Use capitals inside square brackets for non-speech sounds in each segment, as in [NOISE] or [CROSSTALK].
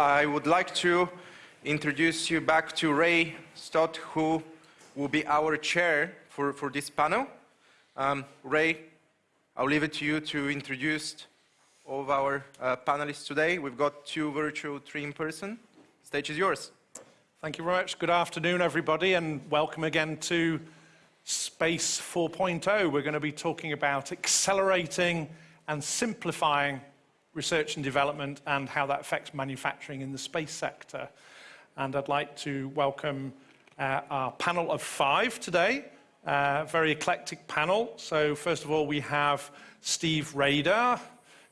I would like to introduce you back to Ray Stott, who will be our chair for, for this panel. Um, Ray, I'll leave it to you to introduce all of our uh, panelists today. We've got two virtual, three in person. Stage is yours. Thank you very much. Good afternoon, everybody, and welcome again to Space 4.0. We're going to be talking about accelerating and simplifying research and development and how that affects manufacturing in the space sector. And I'd like to welcome uh, our panel of five today. Uh, very eclectic panel. So first of all, we have Steve Rader,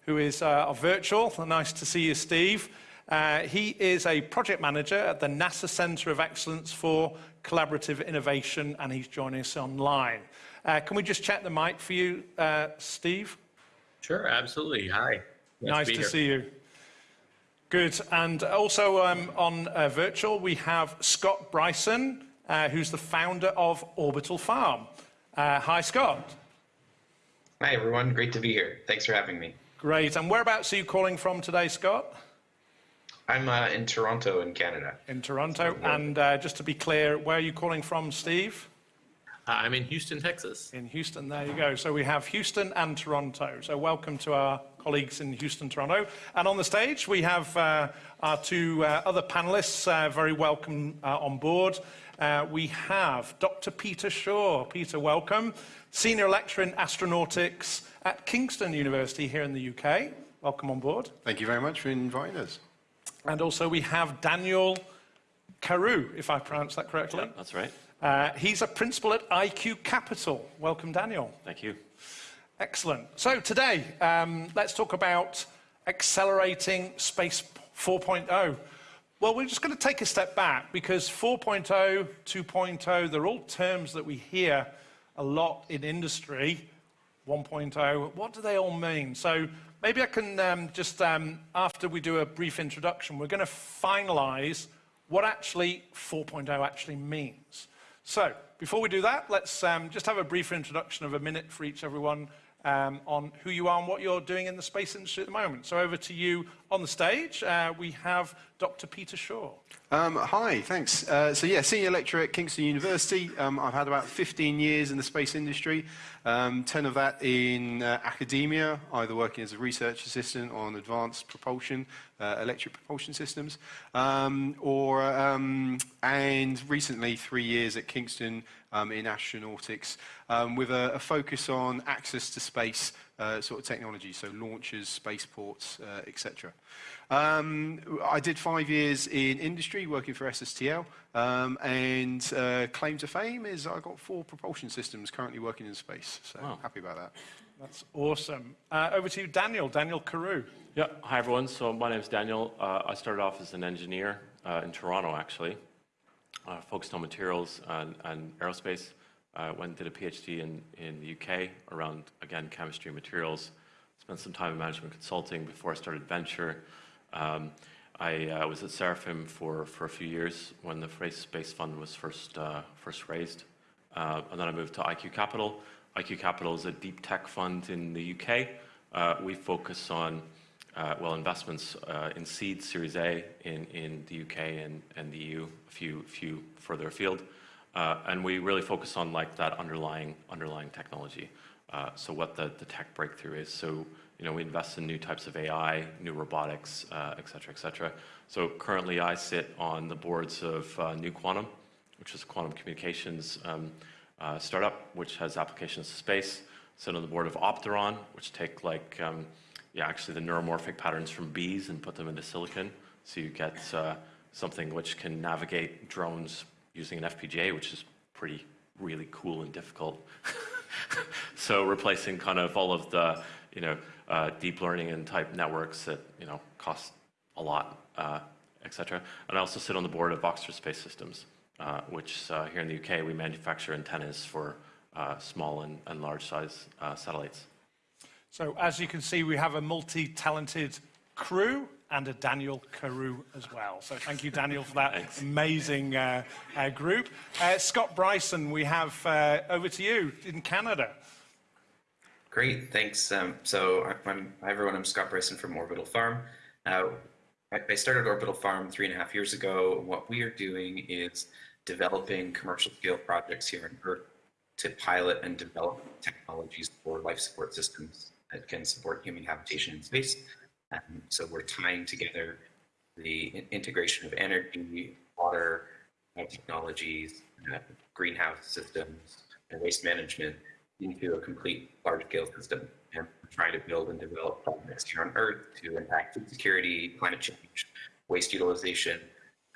who is uh, virtual. Nice to see you, Steve. Uh, he is a project manager at the NASA Center of Excellence for Collaborative Innovation, and he's joining us online. Uh, can we just check the mic for you, uh, Steve? Sure, absolutely. Hi. Nice, nice to, to see you. Good. And also um, on uh, virtual, we have Scott Bryson, uh, who's the founder of Orbital Farm. Uh, hi, Scott. Hi, everyone. Great to be here. Thanks for having me. Great. And whereabouts are you calling from today, Scott? I'm uh, in Toronto, in Canada. In Toronto. And uh, just to be clear, where are you calling from, Steve? Uh, I'm in Houston, Texas. In Houston, there you go. So we have Houston and Toronto. So welcome to our colleagues in Houston, Toronto. And on the stage, we have uh, our two uh, other panelists, uh, very welcome uh, on board. Uh, we have Dr. Peter Shaw. Peter, welcome. Senior Lecturer in Astronautics at Kingston University here in the UK. Welcome on board. Thank you very much for inviting us. And also we have Daniel Carew, if I pronounce that correctly. Yeah, that's right. Uh, he's a principal at IQ Capital. Welcome, Daniel. Thank you. Excellent. So today, um, let's talk about accelerating Space 4.0. Well, we're just going to take a step back because 4.0, 2.0, they're all terms that we hear a lot in industry. 1.0, what do they all mean? So maybe I can um, just, um, after we do a brief introduction, we're going to finalize what actually 4.0 actually means. So before we do that, let's um, just have a brief introduction of a minute for each everyone um, on who you are and what you're doing in the space industry at the moment. So over to you on the stage. Uh, we have Dr. Peter Shaw. Um, hi, thanks. Uh, so yeah, senior lecturer at Kingston University. Um, I've had about 15 years in the space industry, um, 10 of that in uh, academia, either working as a research assistant on advanced propulsion, uh, electric propulsion systems, um, or um, and recently three years at Kingston um, in astronautics, with a, a, focus on access to space uh, sort of technology, so launches, spaceports, uh, etc. Um, I did five years in industry working for SSTL, um, and uh, claim to fame is I got four propulsion systems currently working in space. So wow. happy about that. That's awesome. Uh, over to you, Daniel, Daniel Carew. Yeah, hi everyone. So my name is Daniel. Uh, I started off as an engineer uh, in Toronto, actually, uh, focused on materials and, and aerospace. Uh, went and did a PhD in, in the UK around, again, chemistry and materials. Spent some time in management consulting before I started Venture. Um, I uh, was at Seraphim for, for a few years when the Seraphim Space Fund was first, uh, first raised. Uh, and then I moved to IQ Capital. IQ Capital is a deep tech fund in the UK. Uh, we focus on, uh, well, investments in seed, Series A in, in the UK and, and the EU, a few, few further afield. And we really focus on like that underlying, underlying technology. so what the, the tech breakthrough is. So you know, we invest in new types of AI, new robotics, uh, et cetera, et cetera. So currently I sit on the boards of uh, Nu Quantum, which is a quantum communications um, uh, startup, which has applications to space. Sit on the board of Opteran, which take like, um, yeah, actually the neuromorphic patterns from bees and put them into silicon. So you get uh, something which can navigate drones using an FPGA, which is pretty, really cool and difficult. [LAUGHS] so replacing kind of all of the, you know, uh, deep learning and type networks that you know cost a lot, uh, etc. And I also sit on the board of Oxford Space Systems, uh, which uh, here in the UK we manufacture antennas for uh, small and, and large size uh, satellites. So as you can see, we have a multi-talented crew and a Daniel Carew as well. So thank you, Daniel, for that amazing uh, uh, group. Uh, Scott Bryson, we have over to you in Canada. Great, thanks. Um, so I'm, hi everyone, I'm Scott Bryson from Orbital Farm. Uh, I I started Orbital Farm three and a half years ago. What we are doing is developing commercial scale projects here on Earth to pilot and develop technologies for life support systems that can support human habitation in space. Um, so we're tying together the integration of energy, water, uh, technologies, uh, greenhouse systems, and waste management into a complete large-scale system and try to build and develop projects here on Earth to impact food security, climate change, waste utilization,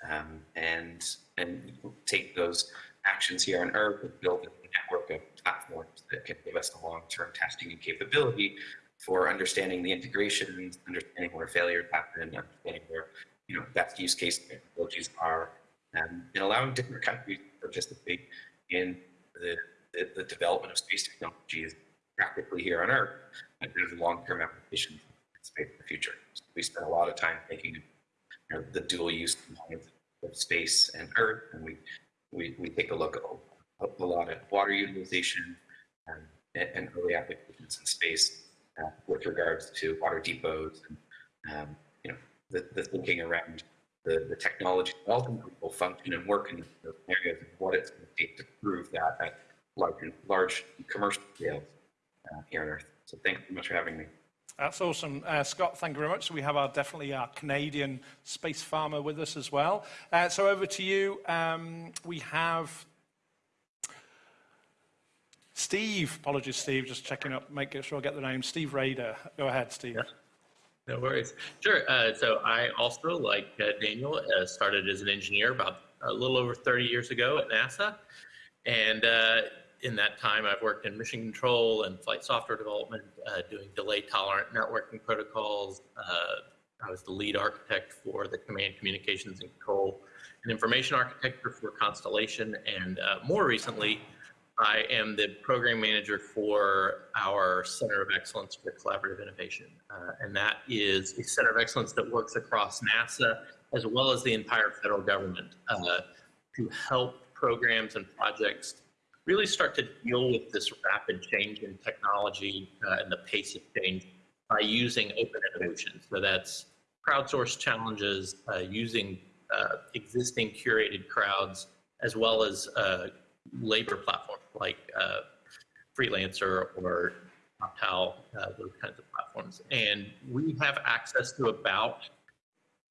um, and and take those actions here on Earth and build a network of platforms that can give us the long-term testing and capability for understanding the integrations, understanding where failures happen, understanding where you know best use case technologies are, um, and allowing different countries to participate in the, the, the development of space technologies practically here on Earth, and there's long-term applications in space in the future. So we spend a lot of time thinking of you know, the dual use components of space and Earth, and we we, we take a look at a, lot of water utilization and, and early applications in space uh, with regards to water depots and um, you know the, the thinking around the, the technology that ultimately will function and work in those areas and what it's going to take to prove that at large, large commercial scales uh, here on Earth. So thank you very much for having me. That's awesome. Uh, Scott, thank you very much. So we have our definitely our Canadian space farmer with us as well. Uh, so over to you. Um, we have Steve. Apologies, Steve. Just checking up, making sure I get the name. Steve Rader. Go ahead, Steve. Yeah. No worries. Sure. Uh, so I also, like uh, Daniel, uh, started as an engineer about a little over 30 years ago at NASA. And uh, in that time, I've worked in mission control and flight software development, uh, doing delay tolerant networking protocols. Uh, I was the lead architect for the command communications and control and information architecture for Constellation. And more recently, I am the program manager for our Center of Excellence for Collaborative Innovation. Uh, and that is a center of excellence that works across NASA as well as the entire federal government uh, to help programs and projects really start to deal with this rapid change in technology uh, and the pace of change by using open innovation. So that's crowdsourced challenges, uh, using uh, existing curated crowds, as well as uh, labor platforms like uh, Freelancer or Optal, uh, those kinds of platforms. And we have access to about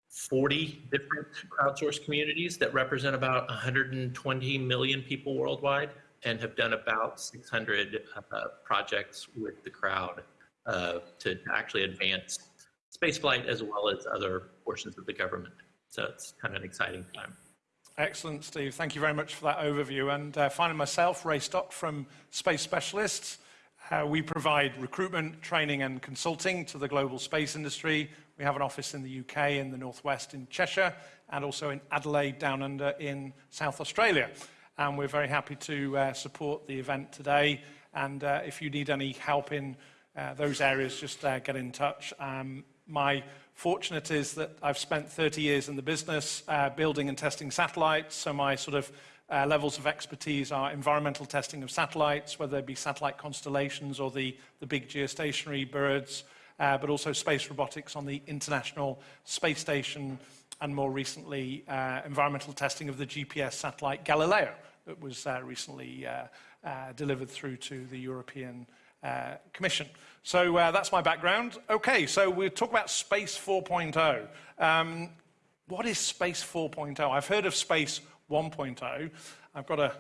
40 different crowdsourced communities that represent about 120 million people worldwide and have done about 600 uh, projects with the crowd uh, to actually advance spaceflight as well as other portions of the government. So it's kind of an exciting time. Excellent, Steve. Thank you very much for that overview. And uh, finally, myself, Ray Stock from Space Specialists. Uh, we provide recruitment, training, and consulting to the global space industry. We have an office in the UK, in the Northwest, in Cheshire, and also in Adelaide, down under in South Australia. And we're very happy to uh, support the event today. And uh, if you need any help in uh, those areas, just uh, get in touch. Um, my fortunate is that I've spent 30 years in the business uh, building and testing satellites, so my sort of uh, levels of expertise are environmental testing of satellites, whether they be satellite constellations or the, the big geostationary birds, uh, but also space robotics on the International Space Station, and more recently, uh, environmental testing of the GPS satellite Galileo that was uh, recently uh, uh, delivered through to the European uh, Commission. So uh, that's my background. Okay, so we'll talk about Space 4.0. Um, what is Space 4.0? I've heard of Space 1.0. I've got an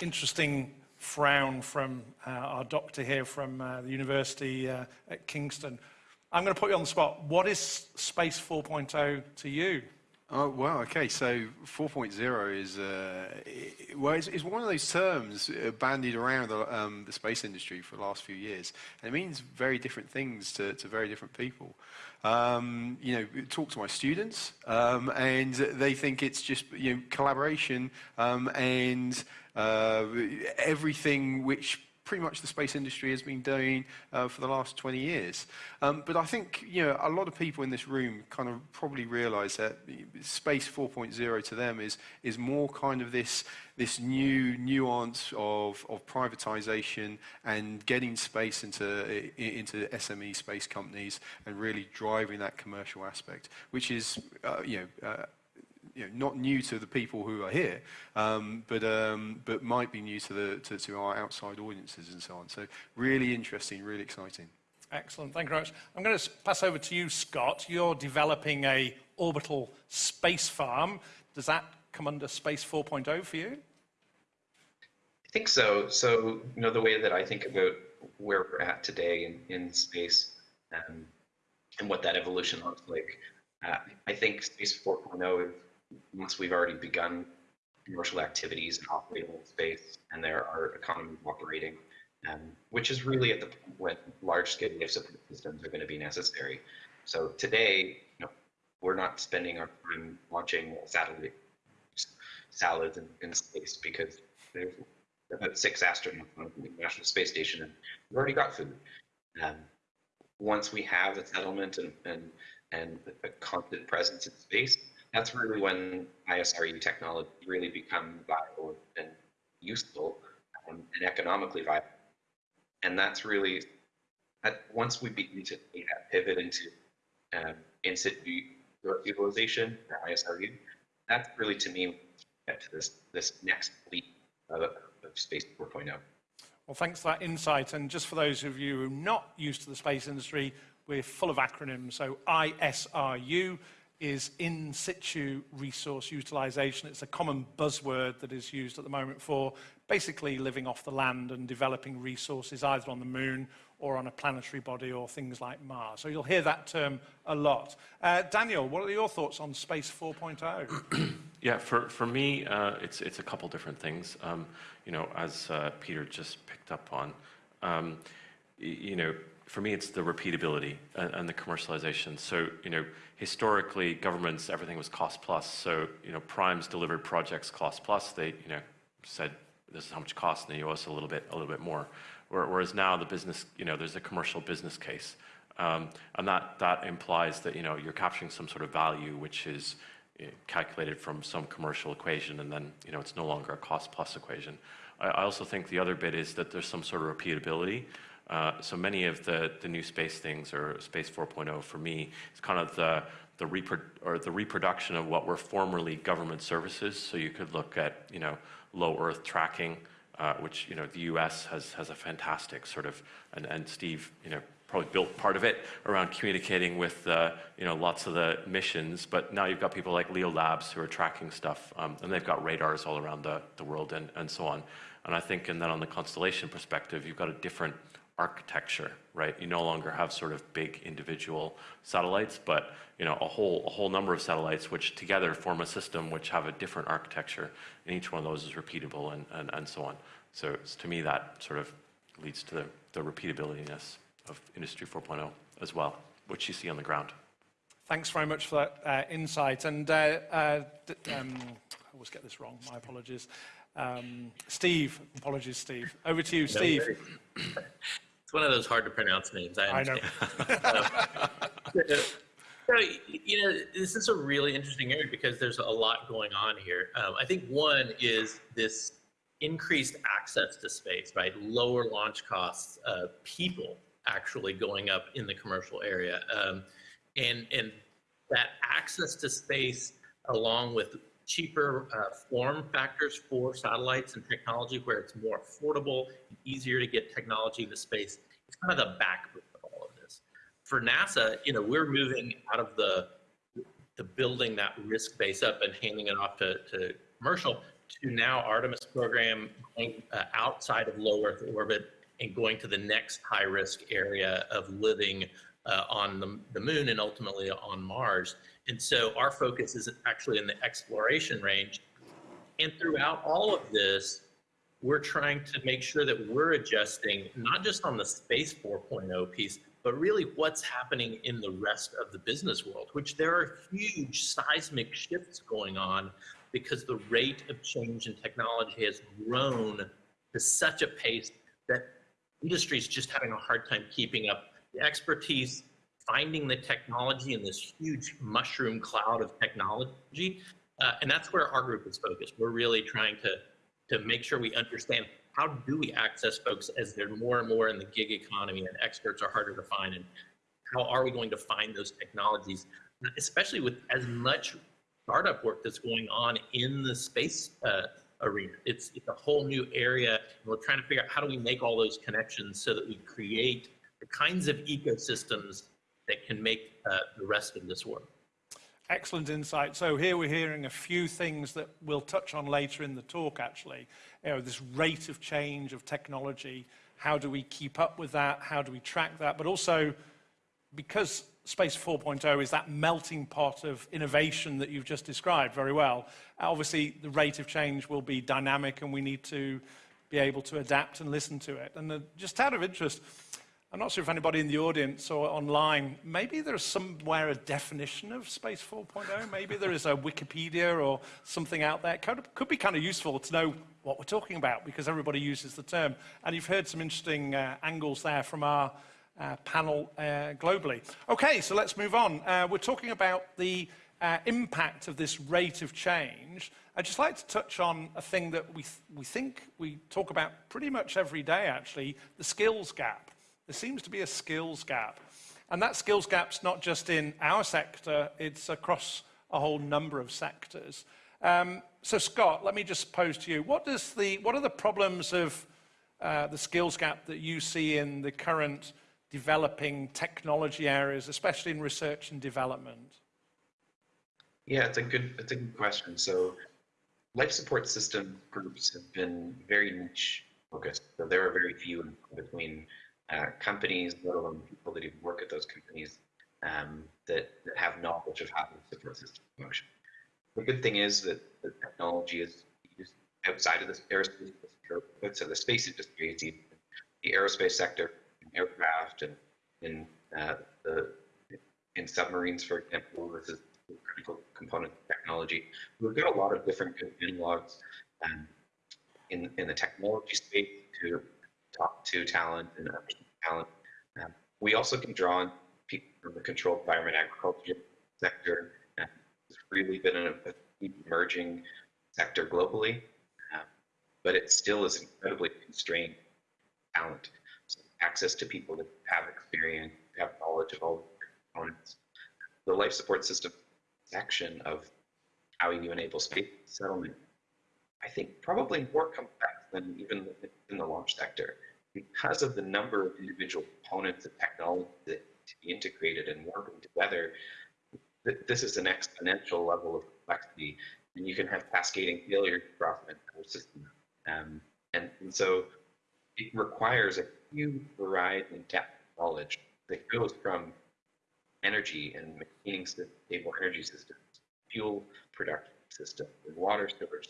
interesting frown from uh, our doctor here from uh, the university uh, at Kingston. I'm going to put you on the spot. What is Space 4.0 to you? Oh, well, okay. So 4.0 is, uh, well, it's, it's, one of those terms uh, bandied around the, um, the, space industry for the last few years. And it means very different things to, to very different people. Um, you know, talk to my students, um, and they think it's just, you know, collaboration um, and uh, everything which pretty much the space industry has been doing uh, for the last 20 years. Um, but I think you know a lot of people in this room kind of probably realise that space 4.0 to them is is more kind of this this new nuance of, of privatization and getting space into into SME space companies and really driving that commercial aspect, which is uh, you know. Uh, you know, not new to the people who are here, um, but, um, but might be new to, the, to, to our outside audiences and so on. So really interesting, really exciting. Excellent. Thank you very much. I'm going to pass over to you, Scott. You're developing a orbital space farm. Does that come under Space 4.0 for you? I think so. So, you know, the way that I think about where we're at today in, in space um, and what that evolution looks like, uh, I think Space 4.0 is once we've already begun commercial activities and operating in space, and there are economies operating, um, which is really at the point when large-scale life support systems are going to be necessary. So today, you know, we're not spending our time launching satellite salads in, in space because there's about six astronauts on the International Space Station, and we've already got food. Um, once we have a settlement and, and, and a constant presence in space, that's really when ISRU technology really become viable and useful um, and economically viable. And that's really, once we begin to pivot into um, in situ utilization for ISRU, that's really to me to this this next leap of, of Space 4.0. Well, thanks for that insight. And just for those of you who are not used to the space industry, we're full of acronyms. So ISRU is in situ resource utilization. It's a common buzzword that is used at the moment for basically living off the land and developing resources either on the moon or on a planetary body or things like Mars. So you'll hear that term a lot. Uh, Daniel, what are your thoughts on Space 4.0? [CLEARS THROAT] yeah, for, for me, uh, it's, it's a couple different things. Um, you know, as uh, Peter just picked up on, um, you know, for me, it's the repeatability and, and, the commercialization. So, you know, historically, governments, everything was cost plus. So, you know, primes delivered projects cost plus. They, you know, said this is how much cost, and they owe us a little bit, a little bit more. Whereas now, the business, you know, there's a commercial business case, um, and that that implies that you know you're capturing some sort of value, which is calculated from some commercial equation, and then you know it's no longer a cost plus equation. I also think the other bit is that there's some sort of repeatability. Uh, so many of the, the new space things, or Space 4.0 for me, is kind of the, the, repro or the reproduction of what were formerly government services. So you could look at, you know, low Earth tracking, uh, which, you know, the US has, has a fantastic sort of, and, and Steve, you know, probably built part of it around communicating with, uh, you know, lots of the missions. But now you've got people like Leo Labs who are tracking stuff, um, and they've got radars all around the, the world and, and so on. And I think, and then on the constellation perspective, you've got a different architecture, right? You no longer have sort of big individual satellites, but you know a whole a whole number of satellites which together form a system which have a different architecture, and each one of those is repeatable and and, and so on. So to me, that sort of leads to the, the repeatabilityness of Industry 4.0 as well, which you see on the ground. Thanks very much for that uh, insight. And uh, uh, um, I always get this wrong. My apologies. Um, Steve, apologies, Steve. Over to you, Steve. It's one of those hard to pronounce names. I, I know. [LAUGHS] so, you know, this is a really interesting area because there's a lot going on here. Um, I think one is this increased access to space, right? Lower launch costs, uh, people actually going up in the commercial area, um, and and that access to space along with cheaper uh, form factors for satellites and technology where it's more affordable and easier to get technology into space. It's kind of the backbone of all of this. For NASA, you know, we're moving out of the the building that risk base up and handing it off to, to commercial to now Artemis program going uh, outside of low Earth orbit and going to the next high risk area of living uh, on the, the moon and ultimately on Mars. And so our focus is actually in the exploration range. And throughout all of this, we're trying to make sure that we're adjusting not just on the space 4.0 piece, but really what's happening in the rest of the business world, which there are huge seismic shifts going on because the rate of change in technology has grown to such a pace that industry is just having a hard time keeping up. Expertise, finding the technology in this huge mushroom cloud of technology, uh, and that's where our group is focused. We're really trying to to make sure we understand how do we access folks as they're more and more in the gig economy and experts are harder to find, and how are we going to find those technologies, especially with as much startup work that's going on in the space uh, arena. It's, it's a whole new area, and we're trying to figure out how do we make all those connections so that we create the kinds of ecosystems that can make uh, the rest of this work. Excellent insight. So here we're hearing a few things that we'll touch on later in the talk, actually. You know, this rate of change of technology. How do we keep up with that? How do we track that? But also, because Space 4.0 is that melting pot of innovation that you've just described very well, obviously the rate of change will be dynamic and we need to be able to adapt and listen to it. And uh, just out of interest, I'm not sure if anybody in the audience or online, maybe there's somewhere a definition of Space 4.0. Maybe there is a Wikipedia or something out there. Could, could be kind of useful to know what we're talking about because everybody uses the term. And you've heard some interesting uh, angles there from our uh, panel uh, globally. Okay, so let's move on. Uh, we're talking about the uh, impact of this rate of change. I'd just like to touch on a thing that we, th we think we talk about pretty much every day, actually, the skills gap. There seems to be a skills gap. And that skills gap's not just in our sector, it's across a whole number of sectors. Um, so Scott, let me just pose to you, what, does the, what are the problems of uh, the skills gap that you see in the current developing technology areas, especially in research and development? Yeah, it's a good, it's a good question. So life support system groups have been very niche focused. So there are very few in between uh, companies, let alone people that even work at those companies um, that, that, have knowledge of how the support system function. The good thing is that the technology is used outside of the aerospace, so the space industry, the aerospace sector, in aircraft, and in uh, the in submarines, for example, this is a critical component of technology. We've got a lot of different analogs um, in in the technology space to talk to talent and talent. Um, we also can draw on people from the controlled environment agriculture sector. Uh, it's really been a, a emerging sector globally, uh, but it still is incredibly constrained talent. So access to people that have experience, have knowledge of all the components. The life support system section of how you enable space settlement, I think probably more complex than even in the launch sector because of the number of individual components of technology that to be integrated and working together, this is an exponential level of complexity, and you can have cascading failure across an entire system. Um, and, and, so it requires a huge variety and depth of knowledge that goes from energy and maintaining stable energy systems, fuel production systems, and water storage,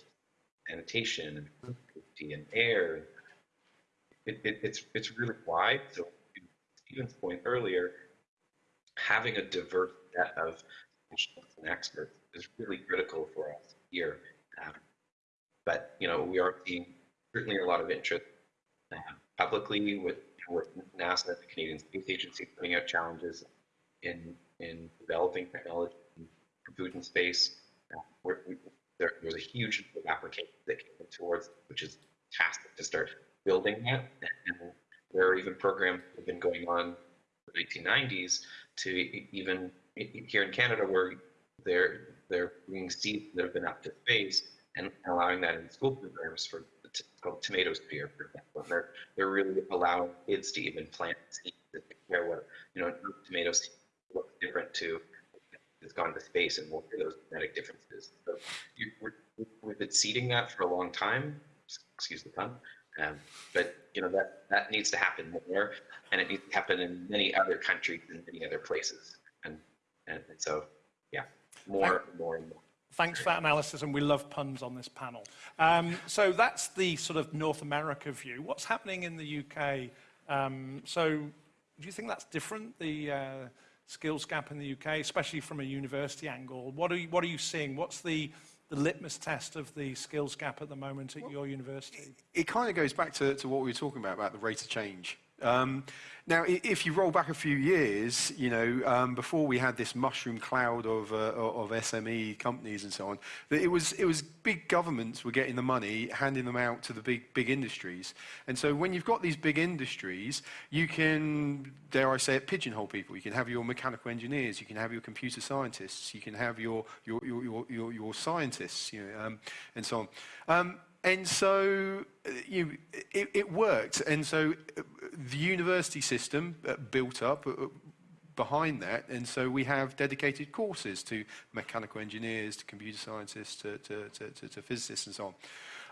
sanitation, and and air, it, it, it's it's really wide. So to Stephen's point earlier, having a diverse set of specialists and experts is really critical for us here. Um, but you know, we are seeing certainly a lot of interest uh, publicly with with NASA, the Canadian Space Agency, putting out challenges in in developing technology in food and space. Uh, we, there, there's a huge application that came towards, which is fantastic to start building that. And there are even programs that have been going on the 1990s to even here in Canada where they're they're bringing seeds that have been up to space and allowing that in school programs for it's called Tomatosphere, for example. They're they're really allowing kids to even plant seeds that compare what you know tomatoes look different to it's gone to space and what are those genetic differences. So you, we've been seeding that for a long time. Excuse the pun. Um, but you know that that needs to happen more, and it needs to happen in many other countries and many other places. And and, and so, yeah, more and more and more. Thanks for that analysis, and we love puns on this panel. Um, so that's the sort of North America view. What's happening in the UK? Um, so do you think that's different, the uh, skills gap in the UK, especially from a university angle? What are you, what are you seeing? What's the, the litmus test of the skills gap at the moment at your university? it kind of goes back to, to what we were talking about, about the rate of change. Um, now, if you roll back a few years, you know, um, before we had this mushroom cloud of, uh, of SME companies and so on, it was, it was big governments were getting the money, handing them out to the big, big industries. And so when you've got these big industries, you can, dare I say it, pigeonhole people. You can have your mechanical engineers, you can have your computer scientists, you can have your, your, your, your, your, scientists, you know, um, and so on. And so uh, you, it, it worked. And so uh, the university system uh, built up behind that. And so we have dedicated courses to mechanical engineers, to computer scientists, to, to, to, to, physicists, and so on.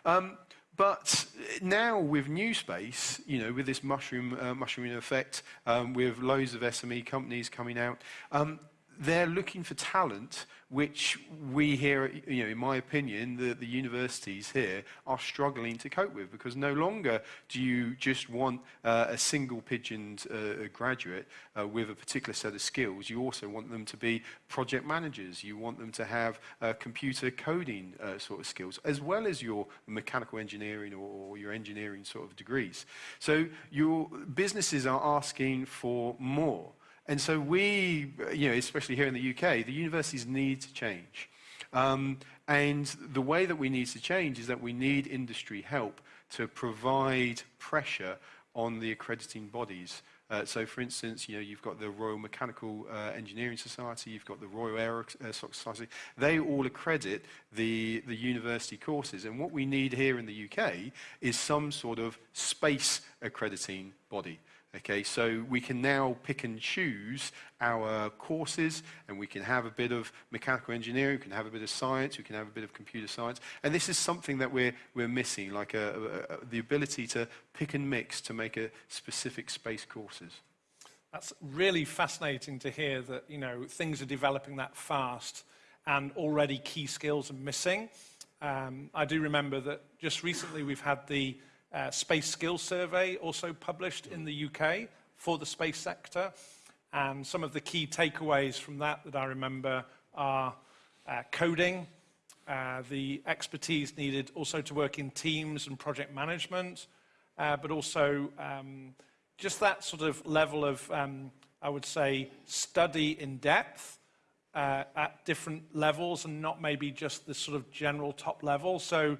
Um, but now with new space, you know, with this mushroom, uh, mushroom effect, um, with loads of SME companies coming out, um, they're looking for talent which we here, you know, in my opinion, the, the universities here are struggling to cope with because no longer do you just want uh, a single pigeoned uh, graduate uh, with a particular set of skills. You also want them to be project managers. You want them to have uh, computer coding uh, sort of skills, as well as your mechanical engineering or, or your engineering sort of degrees. So your businesses are asking for more. And so we, you know, especially here in the UK, the universities need to change. Um, and the way that we need to change is that we need industry help to provide pressure on the accrediting bodies. Uh, so, for instance, you know, you've got the Royal Mechanical uh, Engineering Society, you've got the Royal Air Society. They all accredit the, the university courses. And what we need here in the UK is some sort of space accrediting body. Okay, so we can now pick and choose our courses and we can have a bit of mechanical engineering, we can have a bit of science, we can have a bit of computer science. And this is something that we're, we're missing, like a, a, a, the ability to pick and mix to make a specific space courses. That's really fascinating to hear that, you know, things are developing that fast and already key skills are missing. Um, I do remember that just recently we've had the uh, Space Skills Survey also published in the UK for the space sector. And some of the key takeaways from that that I remember are uh, coding, uh, the expertise needed also to work in teams and project management, uh, but also um, just that sort of level of, um, I would say, study in depth uh, at different levels and not maybe just the sort of general top level. So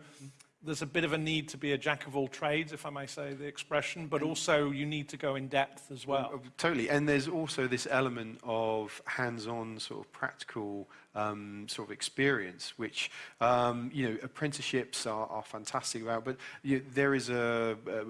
there's a bit of a need to be a jack of all trades, if I may say the expression, but also you need to go in depth as well. Uh, Totally. And there's also this element of hands-on sort of practical um, sort of experience, which, um, you know, apprenticeships are, are fantastic about, but you know, there is a, uh,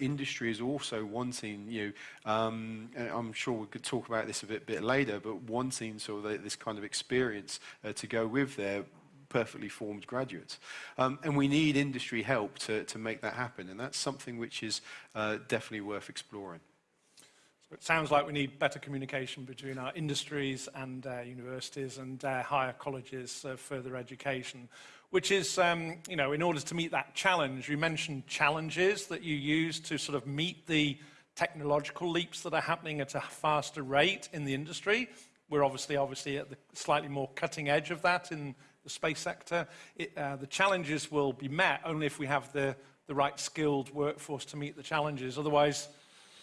industry is also wanting, you know, um, I'm sure we could talk about this a bit, bit later, but wanting sort of this kind of experience uh, to go with their perfectly formed graduates. Um, and we need industry help to, to make that happen. And that's something which is uh, definitely worth exploring. So it sounds like we need better communication between our industries and uh, universities and uh, higher colleges of further education, which is, um, you know, in order to meet that challenge, you mentioned challenges that you use to sort of meet the technological leaps that are happening at a faster rate in the industry. We're obviously, obviously at the slightly more cutting edge of that in the space sector. It, uh, the challenges will be met only if we have the, the right skilled workforce to meet the challenges. Otherwise,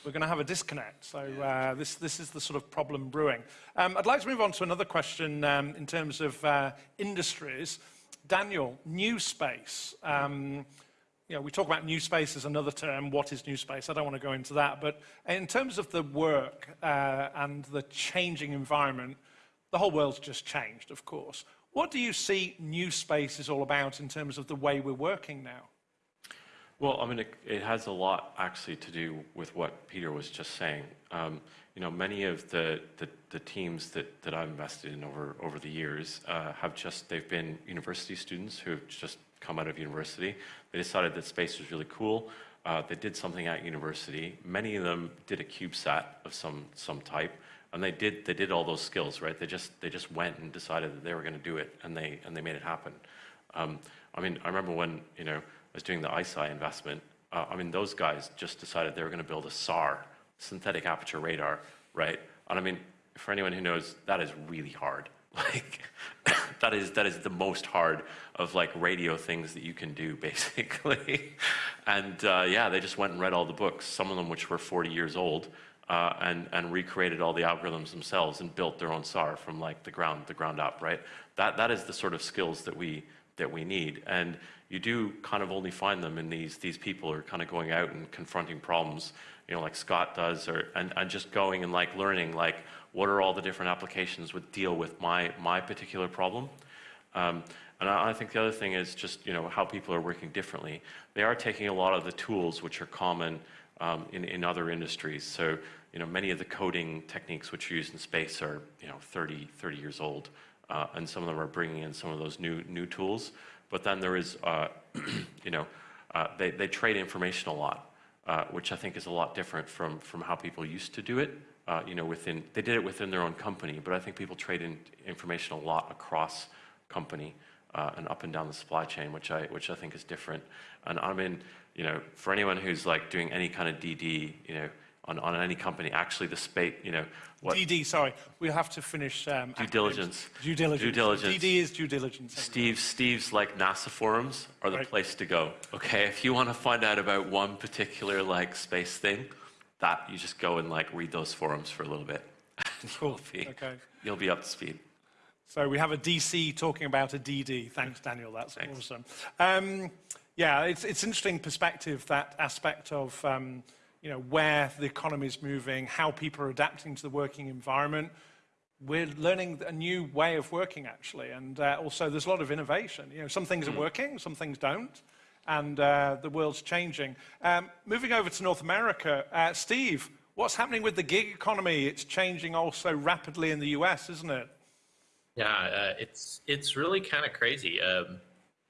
we're going to have a disconnect. So uh, this, this is the sort of problem brewing. Um, I'd like to move on to another question um, in terms of uh, industries. Daniel, new space. Um, you know, we talk about new space as another term. What is new space? I don't want to go into that. But in terms of the work uh, and the changing environment, the whole world's just changed, of course. What do you see new space is all about in terms of the way we're working now? Well, I mean, it, it has a lot actually to do with what Peter was just saying. Um, you know, many of the, the, the, teams that, that I've invested in over, over the years uh, have just, they've been university students who have just come out of university. They decided that space was really cool. Uh, they did something at university. Many of them did a CubeSat of some, some type and they did they did all those skills right? They just they just went and decided that they were going to do it and they and they made it happen. Um, i mean i remember when you know i was doing the ICEYE investment uh, i mean those guys just decided they were going to build a sar synthetic aperture radar right? And i mean for anyone who knows that is really hard. [LAUGHS] Like [LAUGHS] that is that is the most hard of like radio things that you can do [LAUGHS] basically. And uh, yeah they just went and read all the books some of them which were 40 years old uh, and and recreated all the algorithms themselves and built their own SAR from like the ground the ground up right that that is the sort of skills that we that we need and you do kind of only find them in these these people who are kind of going out and confronting problems you know like Scott does or and, and just going and like learning like what are all the different applications would deal with my, my particular problem. Um, and I, I, think the other thing is just you know how people are working differently. They are taking a lot of the tools which are common um, in, in other industries. So you know many of the coding techniques which are used in space are you know 30, 30 years old, uh, and some of them are bringing in some of those new new tools. But then there is uh, [CLEARS THROAT] you know uh, they, they trade information a lot, uh, which I think is a lot different from from how people used to do it uh, you know, within, they did it within their own company, but I think people trade in information a lot across company uh, and up and down the supply chain, which I, which I think is different. And I mean, you know, for anyone who's like doing any kind of DD, you know, on, on any company, actually the space, you know, what? DD, sorry, we have to finish. Um, due diligence. Due diligence. Due diligence. DD is due diligence. Steve, Steve's like NASA forums are the right. place to go. Okay, if you want to find out about one particular like space thing, that you just go and like read those forums for a little bit. [LAUGHS] cool. You'll be, okay. You'll be up to speed. So we have a DC talking about a DD. Thanks, Daniel. That's Thanks. awesome. Um, yeah, it's it's interesting perspective that aspect of um, you know where the economy is moving, how people are adapting to the working environment. We're learning a new way of working actually, and uh, also there's a lot of innovation. You know, some things mm. are working, some things don't and uh, the world's changing. Um, moving over to North America, uh, Steve, what's happening with the gig economy? It's changing also rapidly in the US, isn't it? Yeah, uh, it's it's really kind of crazy. Um,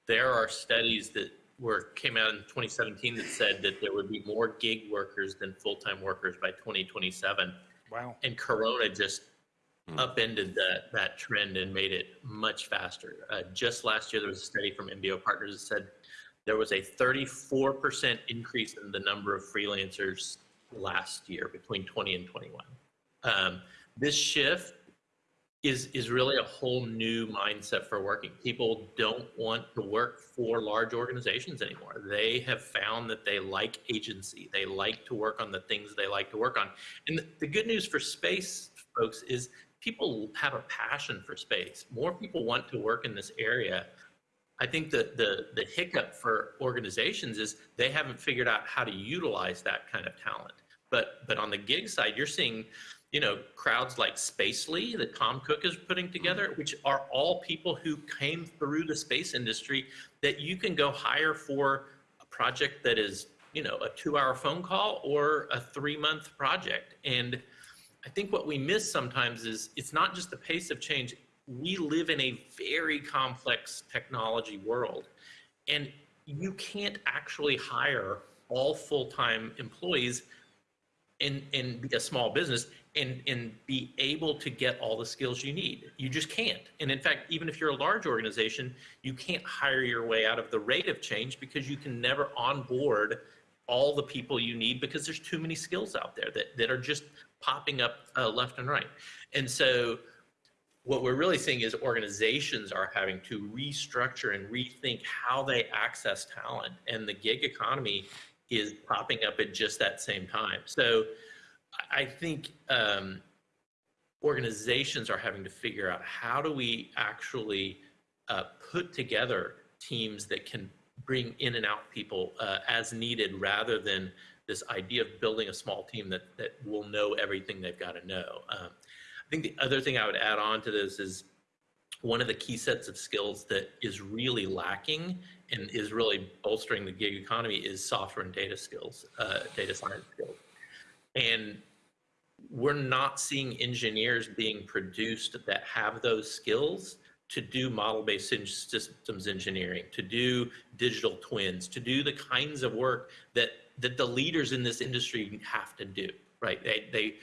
there are studies that were came out in 2017 that said that there would be more gig workers than full-time workers by 2027. Wow! And Corona just mm. upended that that trend and made it much faster. Uh, just last year, there was a study from MBO Partners that said there was a 34% increase in the number of freelancers last year between 20 and 21. Um, this shift is, is really a whole new mindset for working. People don't want to work for large organizations anymore. They have found that they like agency. They like to work on the things they like to work on. And the, good news for space folks is people have a passion for space. More people want to work in this area I think that the, the hiccup for organizations is they haven't figured out how to utilize that kind of talent. But, but on the gig side, you're seeing, you know, crowds like Spacely that Tom Cook is putting together, mm-hmm. which are all people who came through the space industry that you can go hire for a project that is, you know, a two hour phone call or a three month project. And I think what we miss sometimes is it's not just the pace of change, we live in a very complex technology world. And you can't actually hire all full-time employees and, and be a small business and, and be able to get all the skills you need. You just can't. And in fact, even if you're a large organization, you can't hire your way out of the rate of change because you can never onboard all the people you need because there's too many skills out there that, that are just popping up uh, left and right. And so what we're really seeing is organizations are having to restructure and rethink how they access talent and the gig economy is popping up at just that same time. So i think um, organizations are having to figure out how do we actually uh, put together teams that can bring in and out people uh, as needed rather than this idea of building a small team that, that will know everything they've got to know. Um, I think the other thing I would add on to this is one of the key sets of skills that is really lacking and is really bolstering the gig economy is software and data skills, uh, data science skills. And we're not seeing engineers being produced that have those skills to do model-based systems engineering, to do digital twins, to do the kinds of work that that the leaders in this industry have to do. Right? They they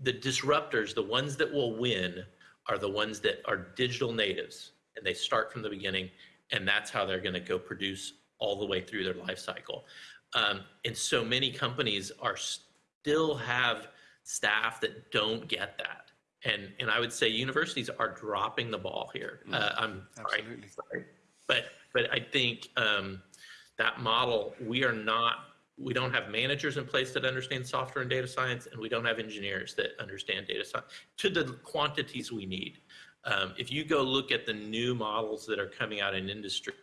the disruptors, the ones that will win, are the ones that are digital natives and they start from the beginning, and that's how they're going to go produce all the way through their life cycle. Um, and so many companies are still have staff that don't get that. And, and I would say universities are dropping the ball here. Uh, I'm sorry, sorry. But, but I think um, that model, we are not, we don't have managers in place that understand software and data science, and we don't have engineers that understand data science to the quantities we need. Um, if you go look at the new models that are coming out in industry,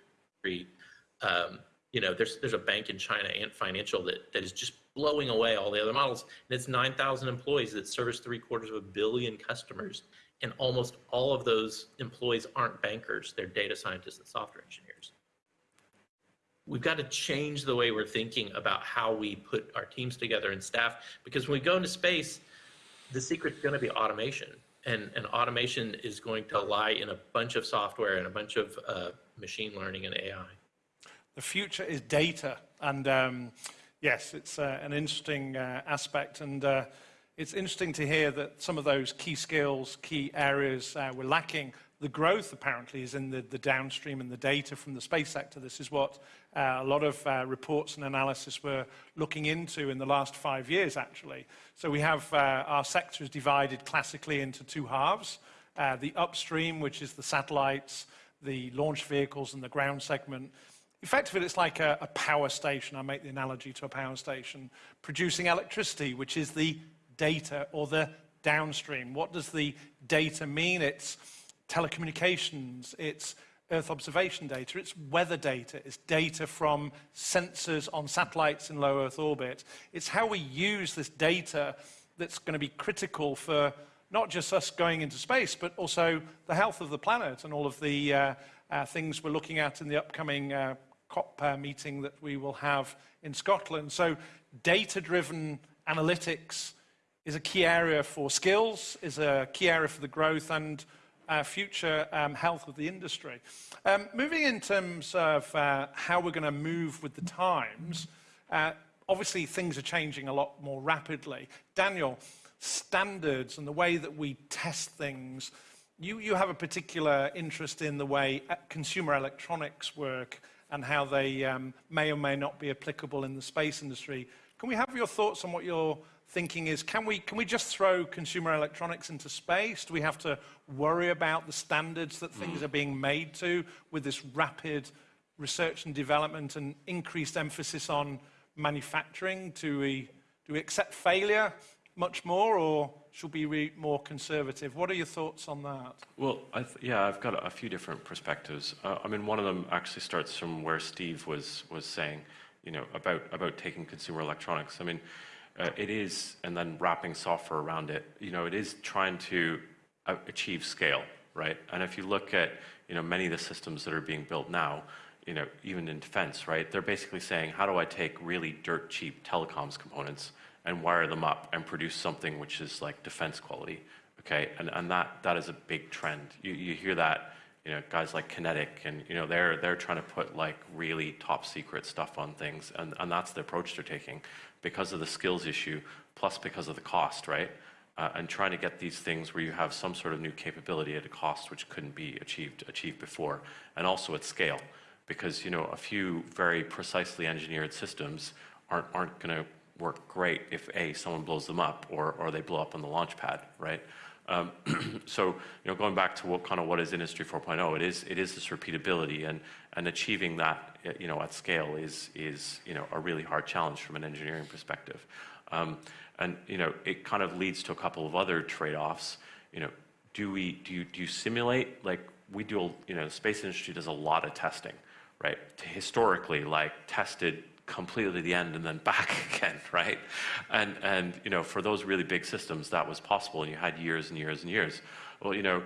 um, you know, there's there's a bank in China, Ant Financial, that that is just blowing away all the other models, and it's 9,000 employees that service three quarters of a billion customers, and almost all of those employees aren't bankers; they're data scientists and software engineers. We've got to change the way we're thinking about how we put our teams together and staff, because when we go into space, the secret's going to be automation, and and automation is going to lie in a bunch of software and a bunch of uh, machine learning and AI. The future is data. And um, yes, it's uh, an interesting uh, aspect. And uh, it's interesting to hear that some of those key skills, key areas uh, we're lacking. The growth apparently is in the, the downstream and the data from the space sector. This is what Uh, a lot of uh, reports and analysis were looking into in the last five years, actually. So we have uh, our sector is divided classically into two halves. Uh, the upstream, which is the satellites, the launch vehicles, and the ground segment Effectively, it's like a, a, power station. I make the analogy to a power station producing electricity, which is the data or the downstream. What does the data mean? It's telecommunications, it's Earth observation data, it's weather data, it's data from sensors on satellites in low Earth orbit. It's how we use this data that's going to be critical for not just us going into space, but also the health of the planet and all of the uh, uh, things we're looking at in the upcoming uh, COP uh, meeting that we will have in Scotland. So data-driven analytics is a key area for skills, is a key area for the growth and uh, future um, health of the industry. Um, moving in terms of uh, how we're going to move with the times, uh, obviously things are changing a lot more rapidly. Daniel, standards and the way that we test things, you, you have a particular interest in the way uh, consumer electronics work and how they um, may or may not be applicable in the space industry. Can we have your thoughts on what your thinking is? Can we, can we just throw consumer electronics into space? Do we have to worry about the standards that things are being made to with this rapid research and development and increased emphasis on manufacturing? Do we, do we accept failure much more, or should we be more conservative? What are your thoughts on that? Well, yeah, I've got a, few different perspectives. Uh, I mean, one of them actually starts from where Steve was was saying, you know, about about taking consumer electronics. I mean, uh, it is, and then wrapping software around it. You know, it is trying to uh, achieve scale, right? And if you look at, you know, many of the systems that are being built now, you know, even in defense, right? They're basically saying, how do I take really dirt cheap telecoms components and wire them up and produce something which is like defense quality. Okay, and, and that, that is a big trend. You, you hear that, you know, guys like QinetiQ and, you know, they're, they're trying to put like really top secret stuff on things and, and that's the approach they're taking because of the skills issue, plus because of the cost, right? Uh, and trying to get these things where you have some sort of new capability at a cost which couldn't be achieved, achieved before, and also at scale. Because, you know, a few very precisely engineered systems aren't, aren't going to work great if A, someone blows them up or, or they blow up on the launch pad, right? Um, [CLEARS THROAT] so, you know, going back to what kind of what is Industry 4.0, it is, it is this repeatability and, and achieving that, you know, at scale is, is, you know, a really hard challenge from an engineering perspective. Um, and, you know, it kind of leads to a couple of other trade-offs. You know, do we, do you, do you simulate, like we do, you know, the space industry does a lot of testing, right? To historically, like tested completely the end and then back [LAUGHS] again, right? And, and, you know, for those really big systems, that was possible, and you had years and years and years. Well, you know,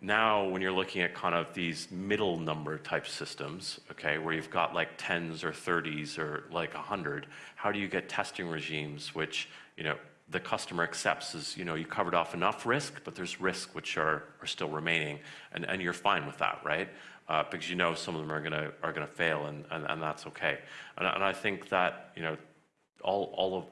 now when you're looking at kind of these middle number type systems, okay, where you've got like tens or 30s or like a 100, how do you get testing regimes which, you know, the customer accepts as, you know, you covered off enough risk, but there's risk which are, are still remaining, and, and you're fine with that, right? Uh, because you know some of them are going to are going to fail, and, and, and that's okay. And, and I think that you know all all of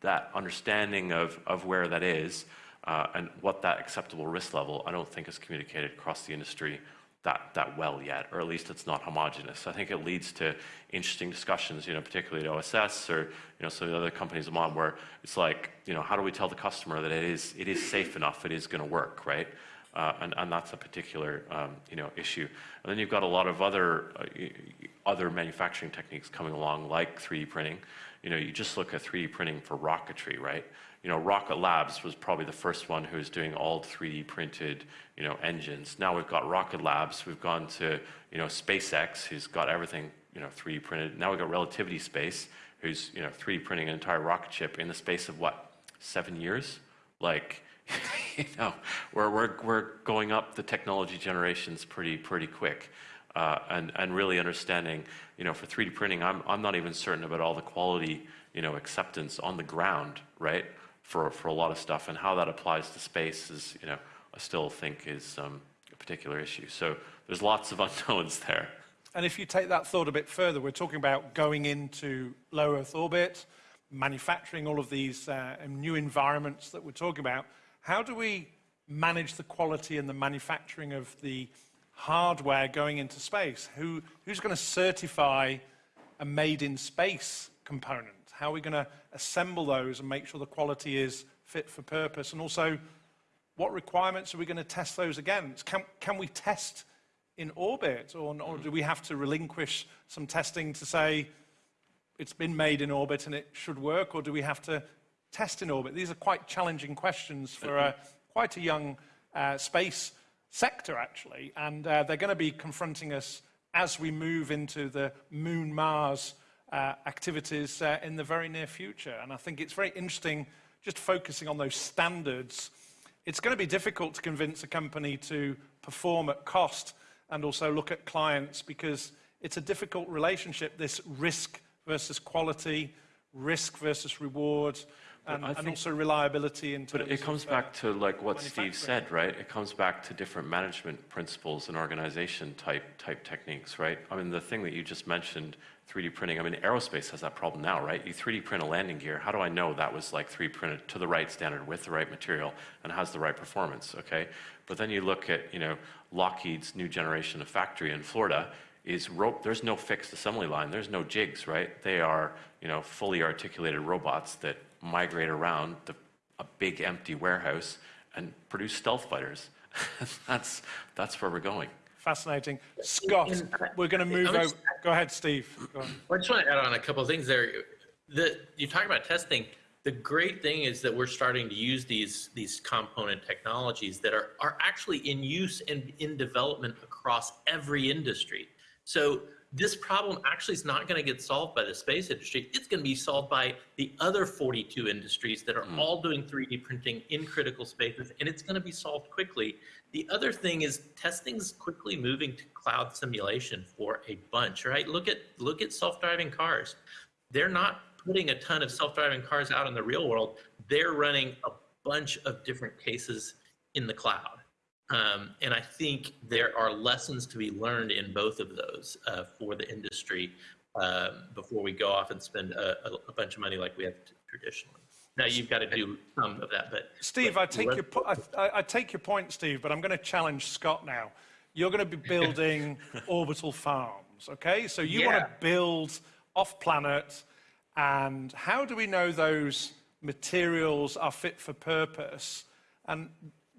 that understanding of of where that is uh, and what that acceptable risk level, I don't think is communicated across the industry that, that well yet, or at least it's not homogeneous. I think it leads to interesting discussions, you know, particularly at OSS or, you know, some of the other companies I'm on where it's like, you know, how do we tell the customer that it is, it is safe enough, it is going to work, right? Uh, and, and that's a particular, um, you know, issue. And then you've got a lot of other, uh, other manufacturing techniques coming along, like 3D printing. You know, you just look at 3D printing for rocketry, right? you know, Rocket Labs was probably the first one who was doing all 3D printed, you know, engines. Now we've got Rocket Labs. We've gone to, you know, SpaceX, who's got everything, you know, 3D printed. Now we've got Relativity Space, who's, you know, 3D printing an entire rocket ship in the space of what, seven years? Like, [LAUGHS] [LAUGHS] you know, we're, we're, we're going up the technology generations pretty, pretty quick. Uh, and, and really understanding, you know, for 3D printing, I'm, I'm not even certain about all the quality, you know, acceptance on the ground, right? for, for a lot of stuff. And how that applies to space is, you know, I still think is um, a particular issue. So there's lots of [LAUGHS] unknowns there. And if you take that thought a bit further, we're talking about going into low Earth orbit, manufacturing all of these uh, new environments that we're talking about. How do we manage the quality and the manufacturing of the hardware going into space? Who, who's going to certify a made in space component? How are we going to assemble those and make sure the quality is fit for purpose? And also, what requirements are we going to test those against? Can, can we test in orbit, or, or do we have to relinquish some testing to say it's been made in orbit and it should work, or do we have to test in orbit? These are quite challenging questions for a, quite a young uh, space sector, actually, and uh, they're going to be confronting us as we move into the Moon Mars uh, activities uh, in the very near future. And I think it's very interesting just focusing on those standards. It's going to be difficult to convince a company to perform at cost and also look at clients because it's a difficult relationship, this risk versus quality, risk versus reward, and, and also reliability in terms But it comes of, back uh, to like what Steve said, right? It comes back to different management principles and organization type type techniques, right? I mean, the thing that you just mentioned 3D printing. I mean, aerospace has that problem now, right? You 3D print a landing gear. How do I know that was like 3D printed to the right standard with the right material and has the right performance, okay? But then you look at, you know, Lockheed's new generation of factory in Florida is rope, there's no fixed assembly line. There's no jigs, right? They are, you know, fully articulated robots that migrate around the, a big empty warehouse and produce stealth fighters. [LAUGHS] that's, that's where we're going. Fascinating. Scott, uh, we're going to move over. Go ahead, Steve. Go I just want to add on a couple of things there. The, you talk about testing. The great thing is that we're starting to use these these component technologies that are are actually in use and in development across every industry. So this problem actually is not going to get solved by the space industry. It's going to be solved by the other 42 industries that are mm. all doing 3D printing in critical spaces, and it's going to be solved quickly. The other thing is testing's quickly moving to cloud simulation for a bunch, right? Look at look at self-driving cars. They're not putting a ton of self-driving cars out in the real world. They're running a bunch of different cases in the cloud. Um, and I think there are lessons to be learned in both of those uh, for the industry um, before we go off and spend a, a, bunch of money like we have traditionally. Now you've got to do some of that, but Steve, but I take your I, I take your point, Steve, but I'm going to challenge Scott now. You're going to be [LAUGHS] building orbital farms, okay? So you yeah. want to build off planet, and how do we know those materials are fit for purpose? And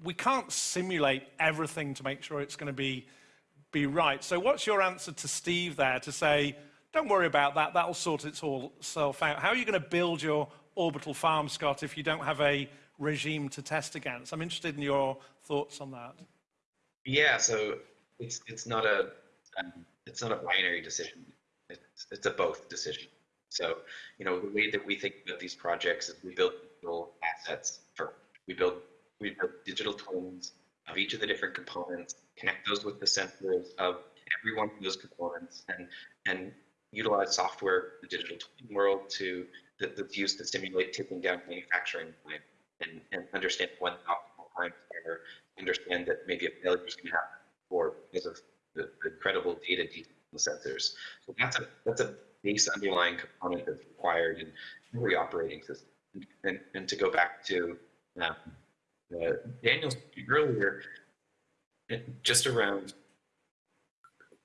we can't simulate everything to make sure it's going to be, be right. So, what's your answer to Steve there to say, don't worry about that, that'll sort itself out? How are you going to build your orbital farm, Scott, if you don't have a regime to test against? I'm interested in your thoughts on that. Yeah, so it's, it's, not, a, um, it's not a binary decision, it's, it's a both decision. So, you know, the way that we think about these projects is we build assets for we build we build digital twins of each of the different components, connect those with the sensors of every one of those components, and and utilize software, the digital twin world, to that, that's used to simulate taking down manufacturing line and, and understand when the optimal times are, understand that maybe a failure is going to happen or because of the, the incredible data sensors. So that's a that's a base underlying component that's required in every operating system. And, and, and to go back to um, uh, Daniel earlier, just around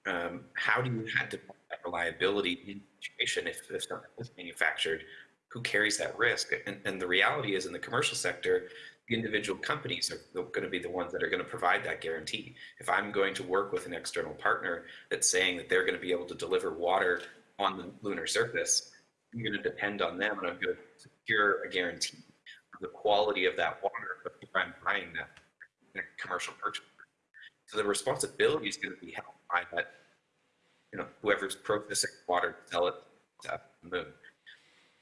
um, how do you have to that reliability in situation if, if something is manufactured? Who carries that risk? And, and the reality is, in the commercial sector, the individual companies are going to be the ones that are going to provide that guarantee. If I'm going to work with an external partner that's saying that they're going to be able to deliver water on the lunar surface, I'm going to depend on them and I'm going to secure a guarantee of the quality of that water I'm buying that, commercial purchase. So the responsibility is going to be held by that, you know, whoever's processing water to sell it to the moon.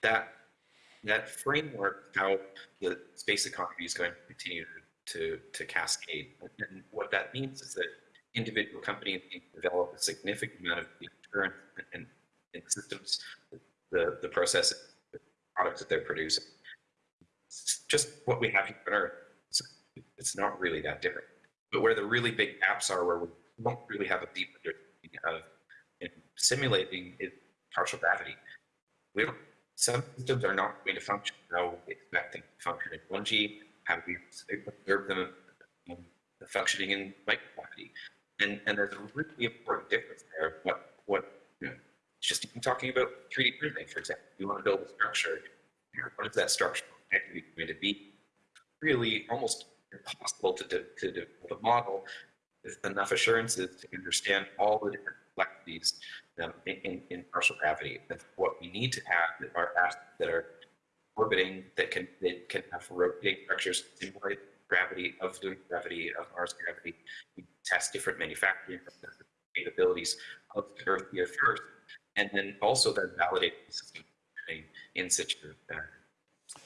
That that framework, how the space economy is going to continue to, to, cascade. And what that means is that individual companies develop a significant amount of insurance and, and systems, the, the process, the products that they're producing. It's just what we have here on Earth. It's, not really that different. But where the really big gaps are, where we don't really have a deep understanding of in simulating is partial gravity. We don't, some systems are not going to function how we expect them to function in 1G, how we observe them um, functioning in microgravity. And, and there's a really important difference there. What, what know, just even talking about 3D printing, for example, you want to build a structure, what is that structure going to be? Really almost impossible to, to, to develop a model with enough assurances to understand all the different complexities um, in, in, partial gravity. That's what we need to have are assets that are orbiting that can that can have rotating structures simulate gravity of the gravity of Mars gravity. We test different manufacturing capabilities of Earth here first, and then also then validate the system in situ.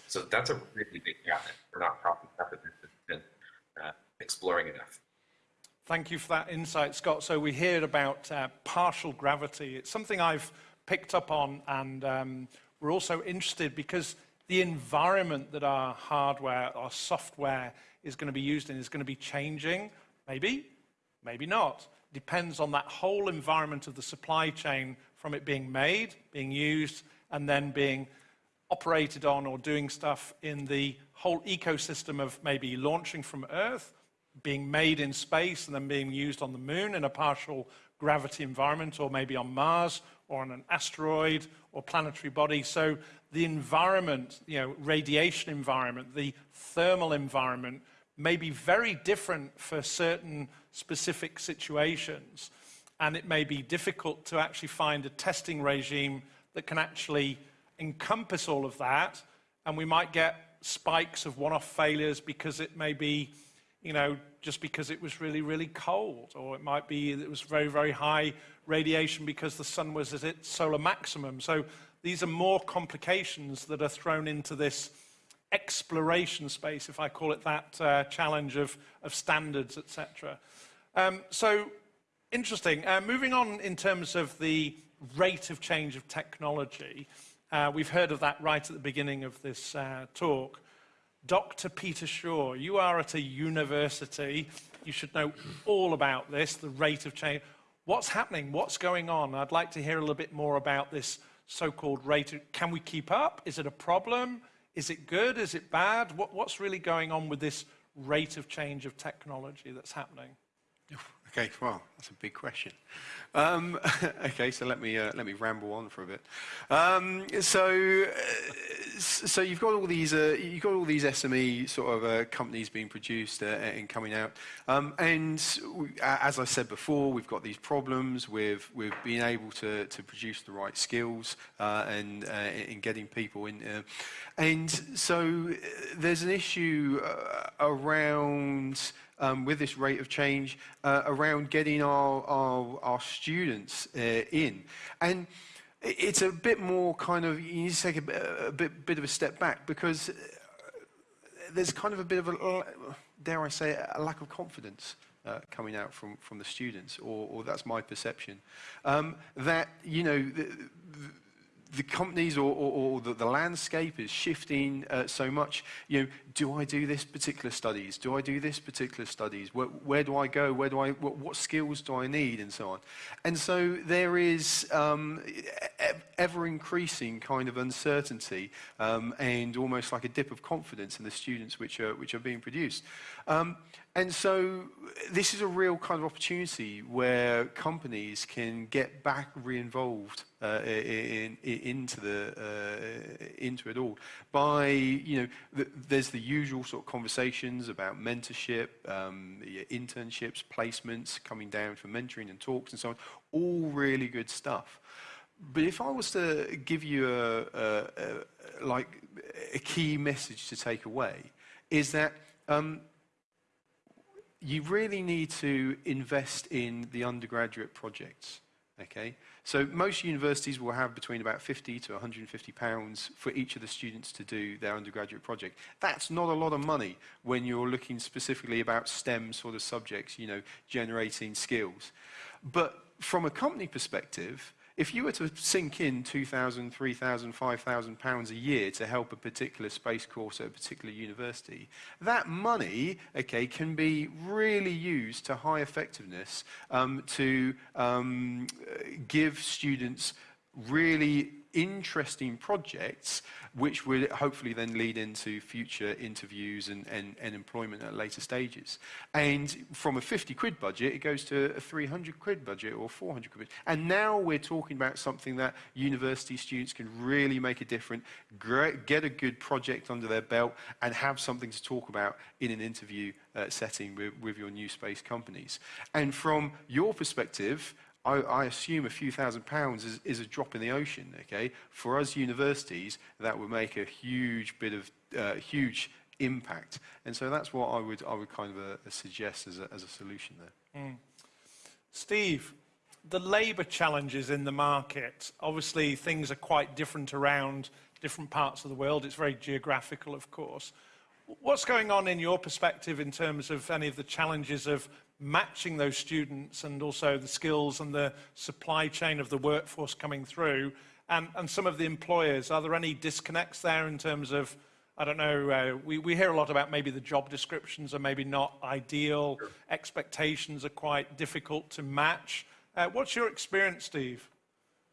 So that's a really big gap that we're not probably been uh, exploring enough. Thank you for that insight, Scott. So we hear about uh, partial gravity. It's something I've picked up on, and um, we're also interested because the environment that our hardware, our software is going to be used in is going to be changing. Maybe, maybe not. Depends on that whole environment of the supply chain from it being made, being used, and then being operated on or doing stuff in the whole ecosystem of maybe launching from Earth, being made in space, and then being used on the moon in a partial gravity environment, or maybe on Mars, or on an asteroid, or planetary body. So the environment, you know, radiation environment, the thermal environment may be very different for certain specific situations. And it may be difficult to actually find a testing regime that can actually encompass all of that. And we might get spikes of one-off failures because it may be, you know, just because it was really, really cold. Or it might be it was very, very high radiation because the sun was at its solar maximum. So these are more complications that are thrown into this exploration space, if I call it that, uh, challenge of, of standards, etc. Um, so interesting. Uh, moving on in terms of the rate of change of technology, uh, we've heard of that right at the beginning of this uh, talk. Dr. Peter Shaw, you are at a university. You should know all about this, the rate of change. What's happening? What's going on? I'd like to hear a little bit more about this so-called rate. Can we keep up? Is it a problem? Is it good? Is it bad? What, what's really going on with this rate of change of technology that's happening? Okay, well, that's a big question. Um, [LAUGHS] okay, so let me uh, let me ramble on for a bit. Um, so, uh, so you've got all these uh, you've got all these SME sort of uh, companies being produced uh, and coming out, um, and we, as I said before, we've got these problems with with being able to to produce the right skills uh, and in getting people in, and so there's an issue around um, with this rate of change uh, around getting our, our, our students uh, in. And it's a bit more kind of, you need to take a, a bit, bit of a step back because uh, there's kind of a bit of a, dare I say, a lack of confidence uh, coming out from, from the students, or, or that's my perception. Um, that, you know, the, the, the companies or, or, or the, the, landscape is shifting uh, so much. You know, do I do this particular studies? Do I do this particular studies? Where, where do I go? Where do I? What, what, skills do I need, and so on. And so there is um, ever increasing kind of uncertainty um, and almost like a dip of confidence in the students which are which are being produced. Um, And so this is a real kind of opportunity where companies can get back re-involved uh, in, in, into the uh, into it all by you know the, there's the usual sort of conversations about mentorship, um, internships, placements, coming down for mentoring and talks and so on. All really good stuff. But if I was to give you a, a, a like a key message to take away, is that um, you really need to invest in the undergraduate projects. Okay, so most universities will have between about 50 to 150 pounds for each of the students to do their undergraduate project. That's not a lot of money when you're looking specifically about STEM sort of subjects, you know, generating skills. But from a company perspective, if you were to sink in 2,000, 3,000, 5,000 pounds a year to help a particular space course at a particular university, that money, okay, can be really used to high effectiveness um, to um, give students really interesting projects which will hopefully then lead into future interviews and, and, and employment at later stages. And from a 50 quid budget, it goes to a 300 quid budget or 400 quid. And now we're talking about something that university students can really make a difference, get a good project under their belt, and have something to talk about in an interview uh, setting with, with your new space companies. And from your perspective, I, I, assume a few thousand pounds is, is, a drop in the ocean, okay? For us universities, that would make a huge bit of, uh, huge impact. And so that's what I would, I would kind of uh, suggest as a, as a solution there. Mm. Steve, the labour challenges in the market, obviously things are quite different around different parts of the world. It's very geographical, of course. What's going on in your perspective in terms of any of the challenges of matching those students and also the skills and the supply chain of the workforce coming through and, and some of the employers? Are there any disconnects there in terms of, I don't know, uh, we, we hear a lot about maybe the job descriptions are maybe not ideal, sure. expectations are quite difficult to match. Uh, what's your experience, Steve?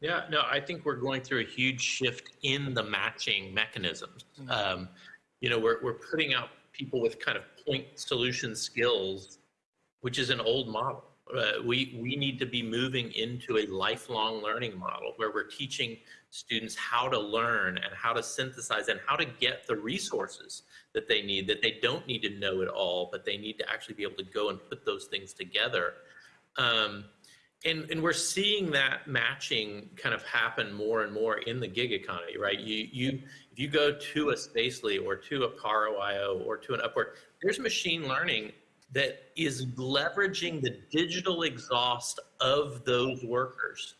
Yeah, no, I think we're going through a huge shift in the matching mechanisms. Mm-hmm. Um, you know, we're, we're putting out people with kind of point solution skills which is an old model. Uh, we, we need to be moving into a lifelong learning model where we're teaching students how to learn and how to synthesize and how to get the resources that they need, that they don't need to know it all, but they need to actually be able to go and put those things together. Um, and, and we're seeing that matching kind of happen more and more in the gig economy, right? You, you, if you go to a Spacely or to a Paro.io or to an Upwork, there's machine learning that is leveraging the digital exhaust of those workers.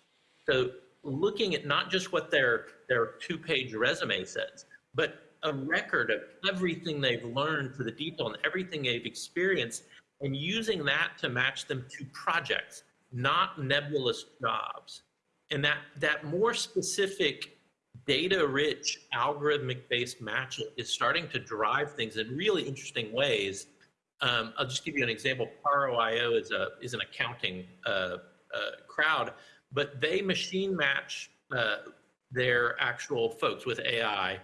So looking at not just what their, their two-page resume says, but a record of everything they've learned to the detail and everything they've experienced and using that to match them to projects, not nebulous jobs. And that, that more specific data-rich algorithmic-based matching is starting to drive things in really interesting ways um, I'll just give you an example. Paro.io is a is an accounting uh, uh, crowd, but they machine match uh, their actual folks with AI,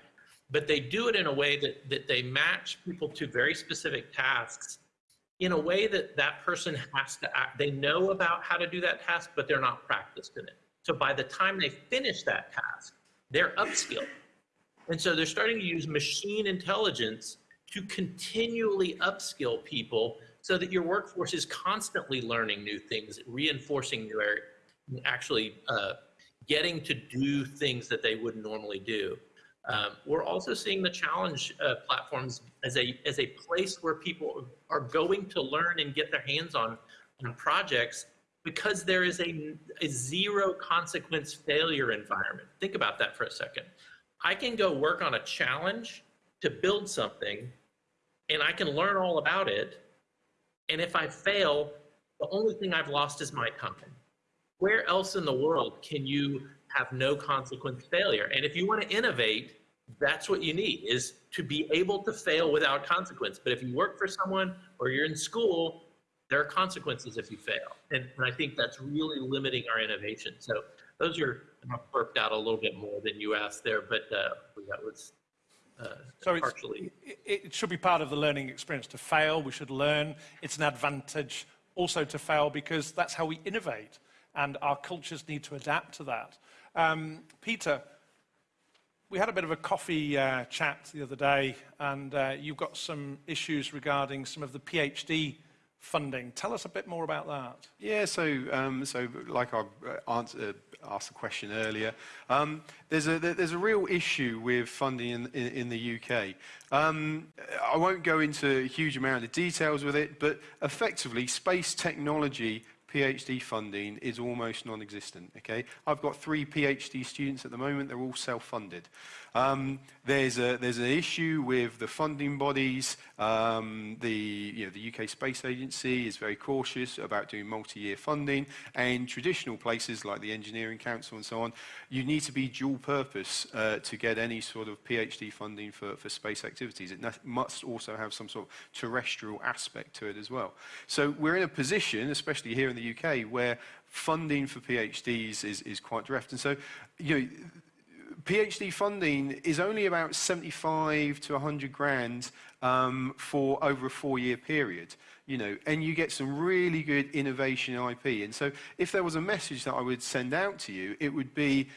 but they do it in a way that that they match people to very specific tasks in a way that that person has to act. They know about how to do that task, but they're not practiced in it. So by the time they finish that task, they're upskilled. And so they're starting to use machine intelligence to continually upskill people so that your workforce is constantly learning new things, reinforcing their actually uh, getting to do things that they wouldn't normally do. Um, we're also seeing the challenge uh, platforms as a as a place where people are going to learn and get their hands on on projects because there is a, a zero consequence failure environment. Think about that for a second. I can go work on a challenge to build something and I can learn all about it. And if I fail, the only thing I've lost is my time. Where else in the world can you have no consequence failure? And if you want to innovate, that's what you need is to be able to fail without consequence. But if you work for someone or you're in school, there are consequences if you fail. And, and I think that's really limiting our innovation. So those are worked out a little bit more than you asked there, but uh, that was So partially. it, it should be part of the learning experience to fail. We should learn. It's an advantage also to fail because that's how we innovate, and our cultures need to adapt to that. Um, Peter, we had a bit of a coffee uh, chat the other day, and uh, you've got some issues regarding some of the PhD funding. Tell us a bit more about that. Yeah, so um, so like I uh, answer, asked the question earlier, um, there's a there's a real issue with funding in, in, in the UK. Um, I won't go into a huge amount of details with it, but effectively, space technology PhD funding is almost non-existent. Okay, I've got three PhD students at the moment; they're all self-funded. Um, there's a there's an issue with the funding bodies. Um, the you know the UK Space Agency is very cautious about doing multi-year funding, and traditional places like the Engineering Council and so on, you need to be dual purpose uh, to get any sort of PhD funding for, for space activities. It must also have some sort of terrestrial aspect to it as well. So we're in a position, especially here in the UK, where funding for PhDs is, is quite direct. And so, you know, PhD funding is only about 75 to 100 grand um, for over a four-year period, you know, and you get some really good innovation IP. And so if there was a message that I would send out to you, it would be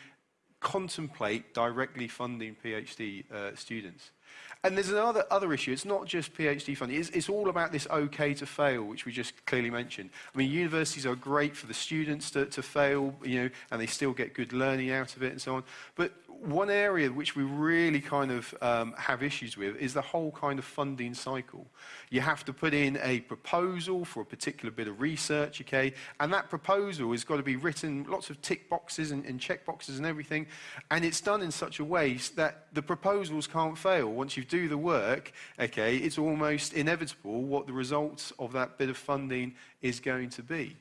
contemplate directly funding PhD uh, students. And there's another other issue. It's not just PhD funding. It's, it's all about this okay to fail, which we just clearly mentioned. I mean, universities are great for the students to, to fail, you know, and they still get good learning out of it and so on. But one area which we really kind of um, have issues with is the whole kind of funding cycle. You have to put in a proposal for a particular bit of research, okay, and that proposal has got to be written, lots of tick boxes and, and check boxes and everything, and it's done in such a way that the proposals can't fail. Once you do the work, okay, it's almost inevitable what the results of that bit of funding is going to be.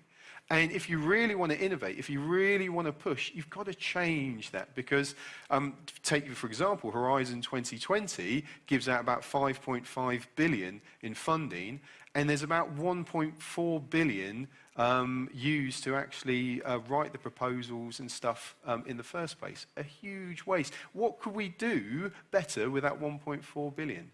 And if you really want to innovate, if you really want to push, you've got to change that because, um, take for example, Horizon 2020 gives out about 5.5 billion in funding, and there's about 1.4 billion um, used to actually uh, write the proposals and stuff um, in the first place. A huge waste. What could we do better with that 1.4 billion?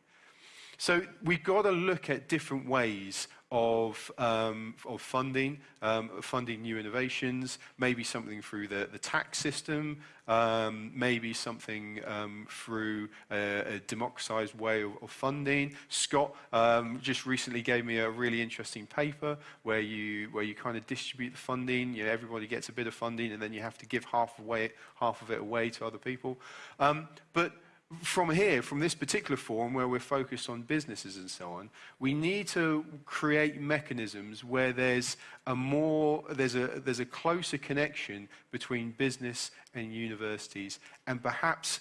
So we've got to look at different ways of, um, of funding, um, funding new innovations, maybe something through the, the tax system, um, maybe something um, through a, a democratized way of, of funding. Scott um, just recently gave me a really interesting paper where you, where you kind of distribute the funding. You know, everybody gets a bit of funding and then you have to give half, away, half of it away to other people. Um, but from here, from this particular forum where we're focused on businesses and so on, we need to create mechanisms where there's a more, there's a, there's a closer connection between business and universities and perhaps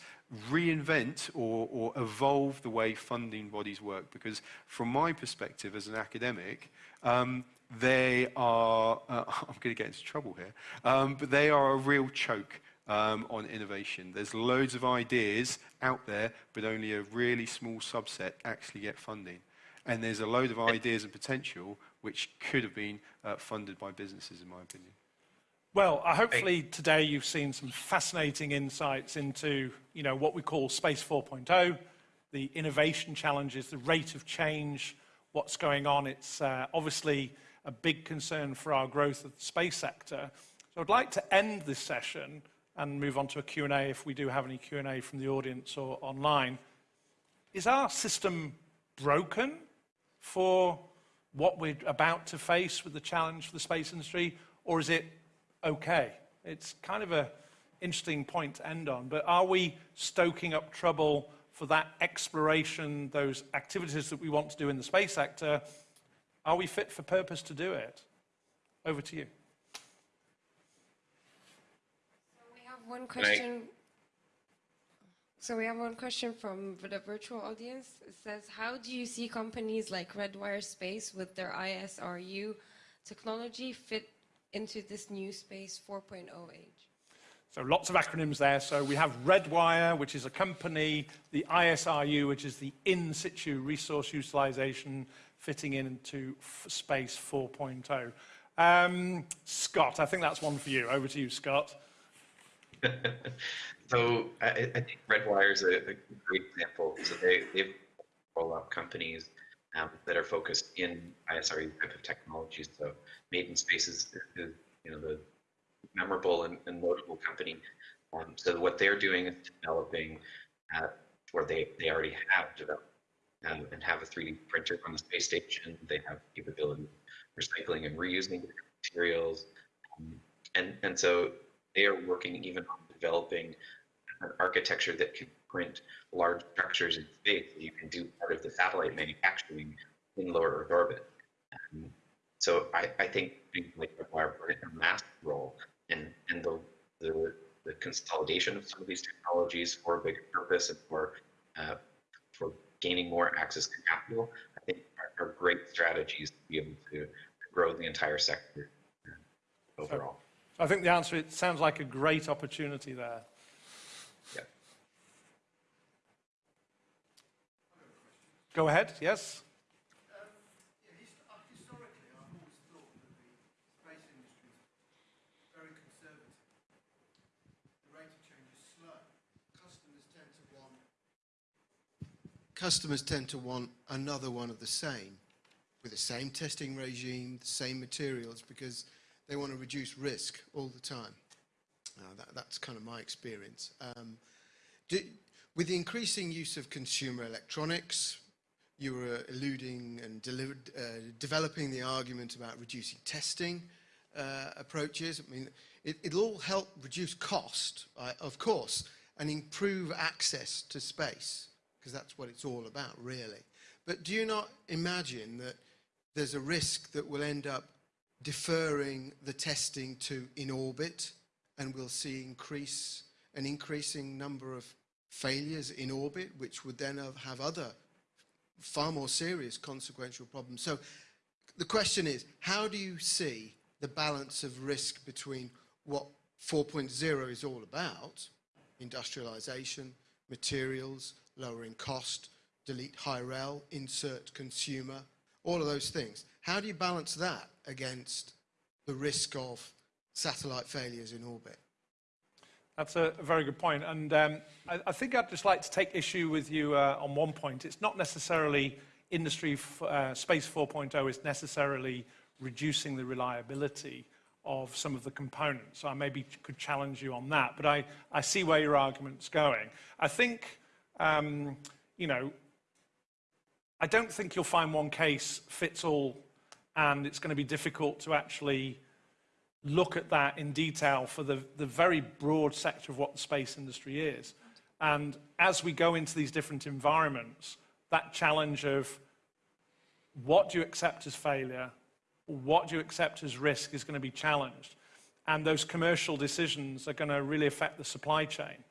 reinvent or, or evolve the way funding bodies work. Because from my perspective as an academic, um, they are, uh, [LAUGHS] I'm going to get into trouble here, um, but they are a real choke um, on innovation. There's loads of ideas out there, but only a really small subset actually get funding. And there's a load of ideas and potential which could have been uh, funded by businesses, in my opinion. Well, uh, hopefully today you've seen some fascinating insights into, you know, what we call Space 4.0, the innovation challenges, the rate of change, what's going on. It's uh, obviously a big concern for our growth of the space sector. So I'd like to end this session and move on to a Q&A if we do have any Q&A from the audience or online. Is our system broken for what we're about to face with the challenge for the space industry, or is it okay? It's kind of an interesting point to end on, but are we stoking up trouble for that exploration, those activities that we want to do in the space sector? Are we fit for purpose to do it? Over to you. We have one question. So we have one question from the virtual audience. It says, how do you see companies like Redwire Space with their ISRU technology fit into this new space 4.0 age? So lots of acronyms there. So we have Redwire, which is a company, the ISRU, which is the in situ resource utilization fitting into f- space 4.0. Um, Scott, I think that's one for you. Over to you, Scott. [LAUGHS] so I, I think Redwire is a, a great example. So they, they've roll up companies um, that are focused in ISRU type of technologies. So Made In Space is, you know the memorable and, and notable company. Um, so what they're doing is developing, uh, or they, they already have developed um, and have a 3D printer on the space station. They have capability recycling and reusing materials. Um, and, and so they are working even on developing an architecture that can print large structures in space. You can do part of the satellite manufacturing in lower Earth orbit. Um, so I, I think things like a massive role in, and the, the, the consolidation of some of these technologies for a bigger purpose and for uh, for gaining more access to capital, I think are, are great strategies to be able to, to grow the entire sector uh, overall. So I think the answer, it sounds like a great opportunity there. Yeah. Go ahead, yes? Um, uh, historically, I've always thought that the space industry is very conservative. The rate of change is slow. Customers tend to want customers tend to want another one of the same, with the same testing regime, the same materials, because they want to reduce risk all the time. Uh, that, that's kind of my experience. Um, do, with the increasing use of consumer electronics, you were alluding and delivered, uh, developing the argument about reducing testing uh, approaches. I mean, it, it'll all help reduce cost, of course, and improve access to space, because that's what it's all about, really. But do you not imagine that there's a risk that we'll end up deferring the testing to in orbit, and we'll see increase an increasing number of failures in orbit, which would then have, other far more serious consequential problems. So the question is, how do you see the balance of risk between what 4.0 is all about, industrialization, materials, lowering cost, delete high rel, insert consumer, all of those things. How do you balance that against the risk of satellite failures in orbit? That's a, very good point. And um, I, I, think I'd just like to take issue with you uh, on one point. It's not necessarily industry uh, space 4.0 is necessarily reducing the reliability of some of the components. So I maybe could challenge you on that. But I, I see where your argument's going. I think, um, you know, I don't think you'll find one case fits all and it's going to be difficult to actually look at that in detail for the, the very broad sector of what the space industry is. And as we go into these different environments, that challenge of what do you accept as failure, what do you accept as risk is going to be challenged. And those commercial decisions are going to really affect the supply chain.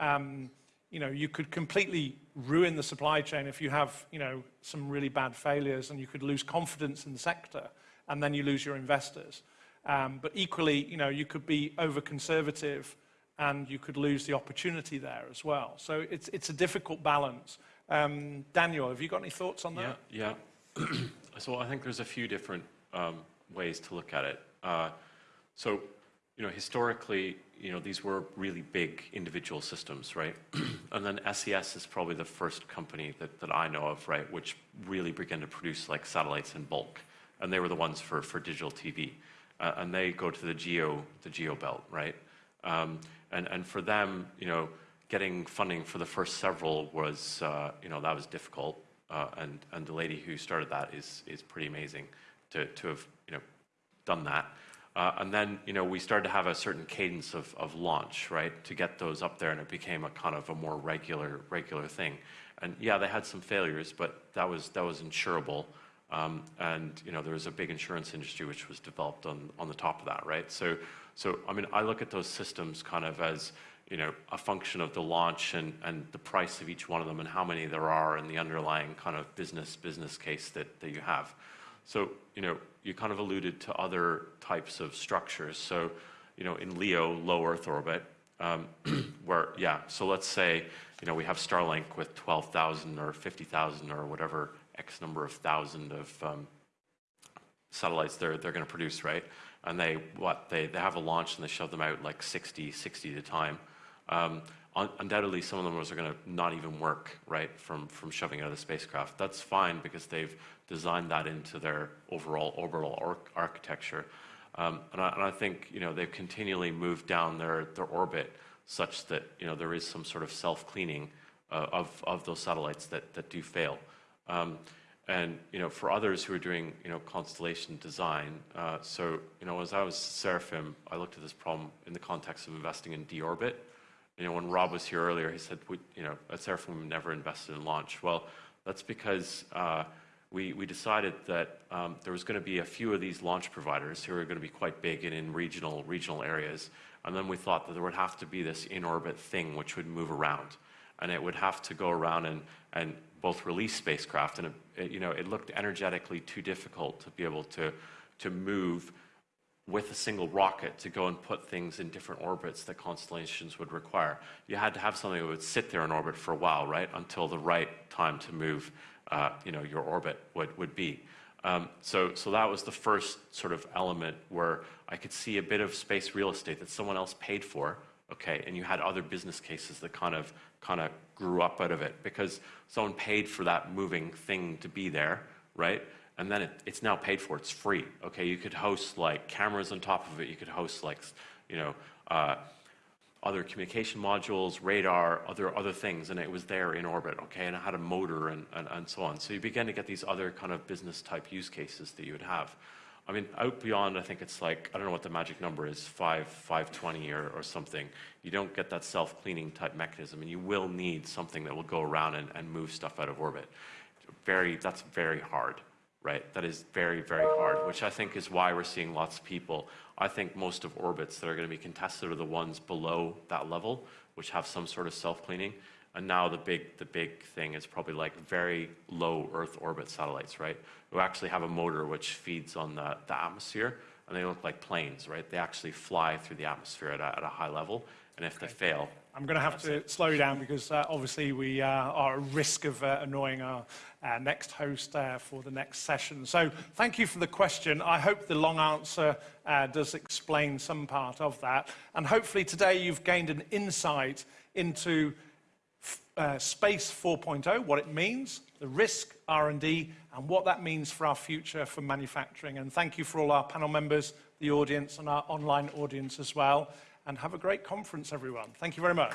Um, you know, you could completely ruin the supply chain if you have, you know, some really bad failures and you could lose confidence in the sector and then you lose your investors. Um, but equally, you know, you could be over-conservative and you could lose the opportunity there as well. So it's, it's a difficult balance. Um, Daniel, have you got any thoughts on that? Yeah, yeah. [CLEARS THROAT] so I think there's a few different um, ways to look at it. Uh, so, you know, historically, you know, these were really big individual systems, right? [CLEARS THROAT] and then SES is probably the first company that, that I know of, right, which really began to produce like satellites in bulk. And they were the ones for, for digital TV uh, and they go to the geo, the geo belt, right? Um, and, and for them, you know, getting funding for the first several was, uh, you know, that was difficult. Uh, and, and the lady who started that is, is pretty amazing to, to have, you know, done that. Uh, and then, you know, we started to have a certain cadence of, launch, right, to get those up there, and it became a kind of a more regular, regular thing. And yeah, they had some failures, but that was, that was insurable. Um, and you know, there was a big insurance industry which was developed on, on the top of that, right? So, so I mean, I look at those systems kind of as you know, a function of the launch and, and the price of each one of them and how many there are and the underlying kind of business business case that, that you have. So, you know, you kind of alluded to other types of structures. So, you know, in LEO, low Earth orbit, um, [CLEARS THROAT] where, yeah, so let's say, you know, we have Starlink with 12,000 or 50,000 or whatever X number of thousand of um, satellites they're, they're going to produce, right? And they, what, they, they have a launch and they shove them out like 60, 60 at a time. Um, undoubtedly some of them are going to not even work, right, from, from shoving out of the spacecraft. That's fine because they've designed that into their overall orbital ar- architecture. Um, and, I, and I think, you know, they've continually moved down their, their orbit such that, you know, there is some sort of self-cleaning uh, of, of those satellites that, that do fail. Um, and you know, for others who are doing you know constellation design, uh, so you know, as I was Seraphim, I looked at this problem in the context of investing in deorbit. You know, when Rob was here earlier, he said, we, you know, at Seraphim never invested in launch. Well, that's because uh, we, we decided that um, there was going to be a few of these launch providers who are going to be quite big and in regional regional areas, and then we thought that there would have to be this in-orbit thing which would move around and it would have to go around and, and both release spacecraft, and it, it, you know, it looked energetically too difficult to be able to, to move with a single rocket to go and put things in different orbits that constellations would require. You had to have something that would sit there in orbit for a while, right, until the right time to move, uh, you know, your orbit would, would be. Um, so, so that was the first sort of element where I could see a bit of space real estate that someone else paid for, okay, and you had other business cases that kind of kind of grew up out of it because someone paid for that moving thing to be there, right? And then it, it's now paid for. It's free. Okay, you could host like cameras on top of it. You could host like, you know, uh, other communication modules, radar, other other things, and it was there in orbit. Okay, and it had a motor and, and, and so on. So you begin to get these other kind of business type use cases that you would have. I mean, out beyond, I think it's like, I don't know what the magic number is, 5, 520 or, or something. You don't get that self-cleaning type mechanism, and you will need something that will go around and, and move stuff out of orbit. Very, that's very hard, right? That is very, very hard, which I think is why we're seeing lots of people. I think most of orbits that are going to be contested are the ones below that level, which have some sort of self-cleaning. And now the big, the big thing is probably like very low Earth orbit satellites, right? Who actually have a motor which feeds on the, the atmosphere, and they look like planes, right? They actually fly through the atmosphere at a, at a high level, and if they fail, I'm going to have to slow down because uh, obviously we uh, are at risk of uh, annoying our next host uh, for the next session. So thank you for the question. I hope the long answer uh, does explain some part of that. And hopefully today you've gained an insight into uh, Space 4.0, what it means, the risk, R&D, and what that means for our future for manufacturing. And thank you for all our panel members, the audience, and our online audience as well. And have a great conference, everyone. Thank you very much.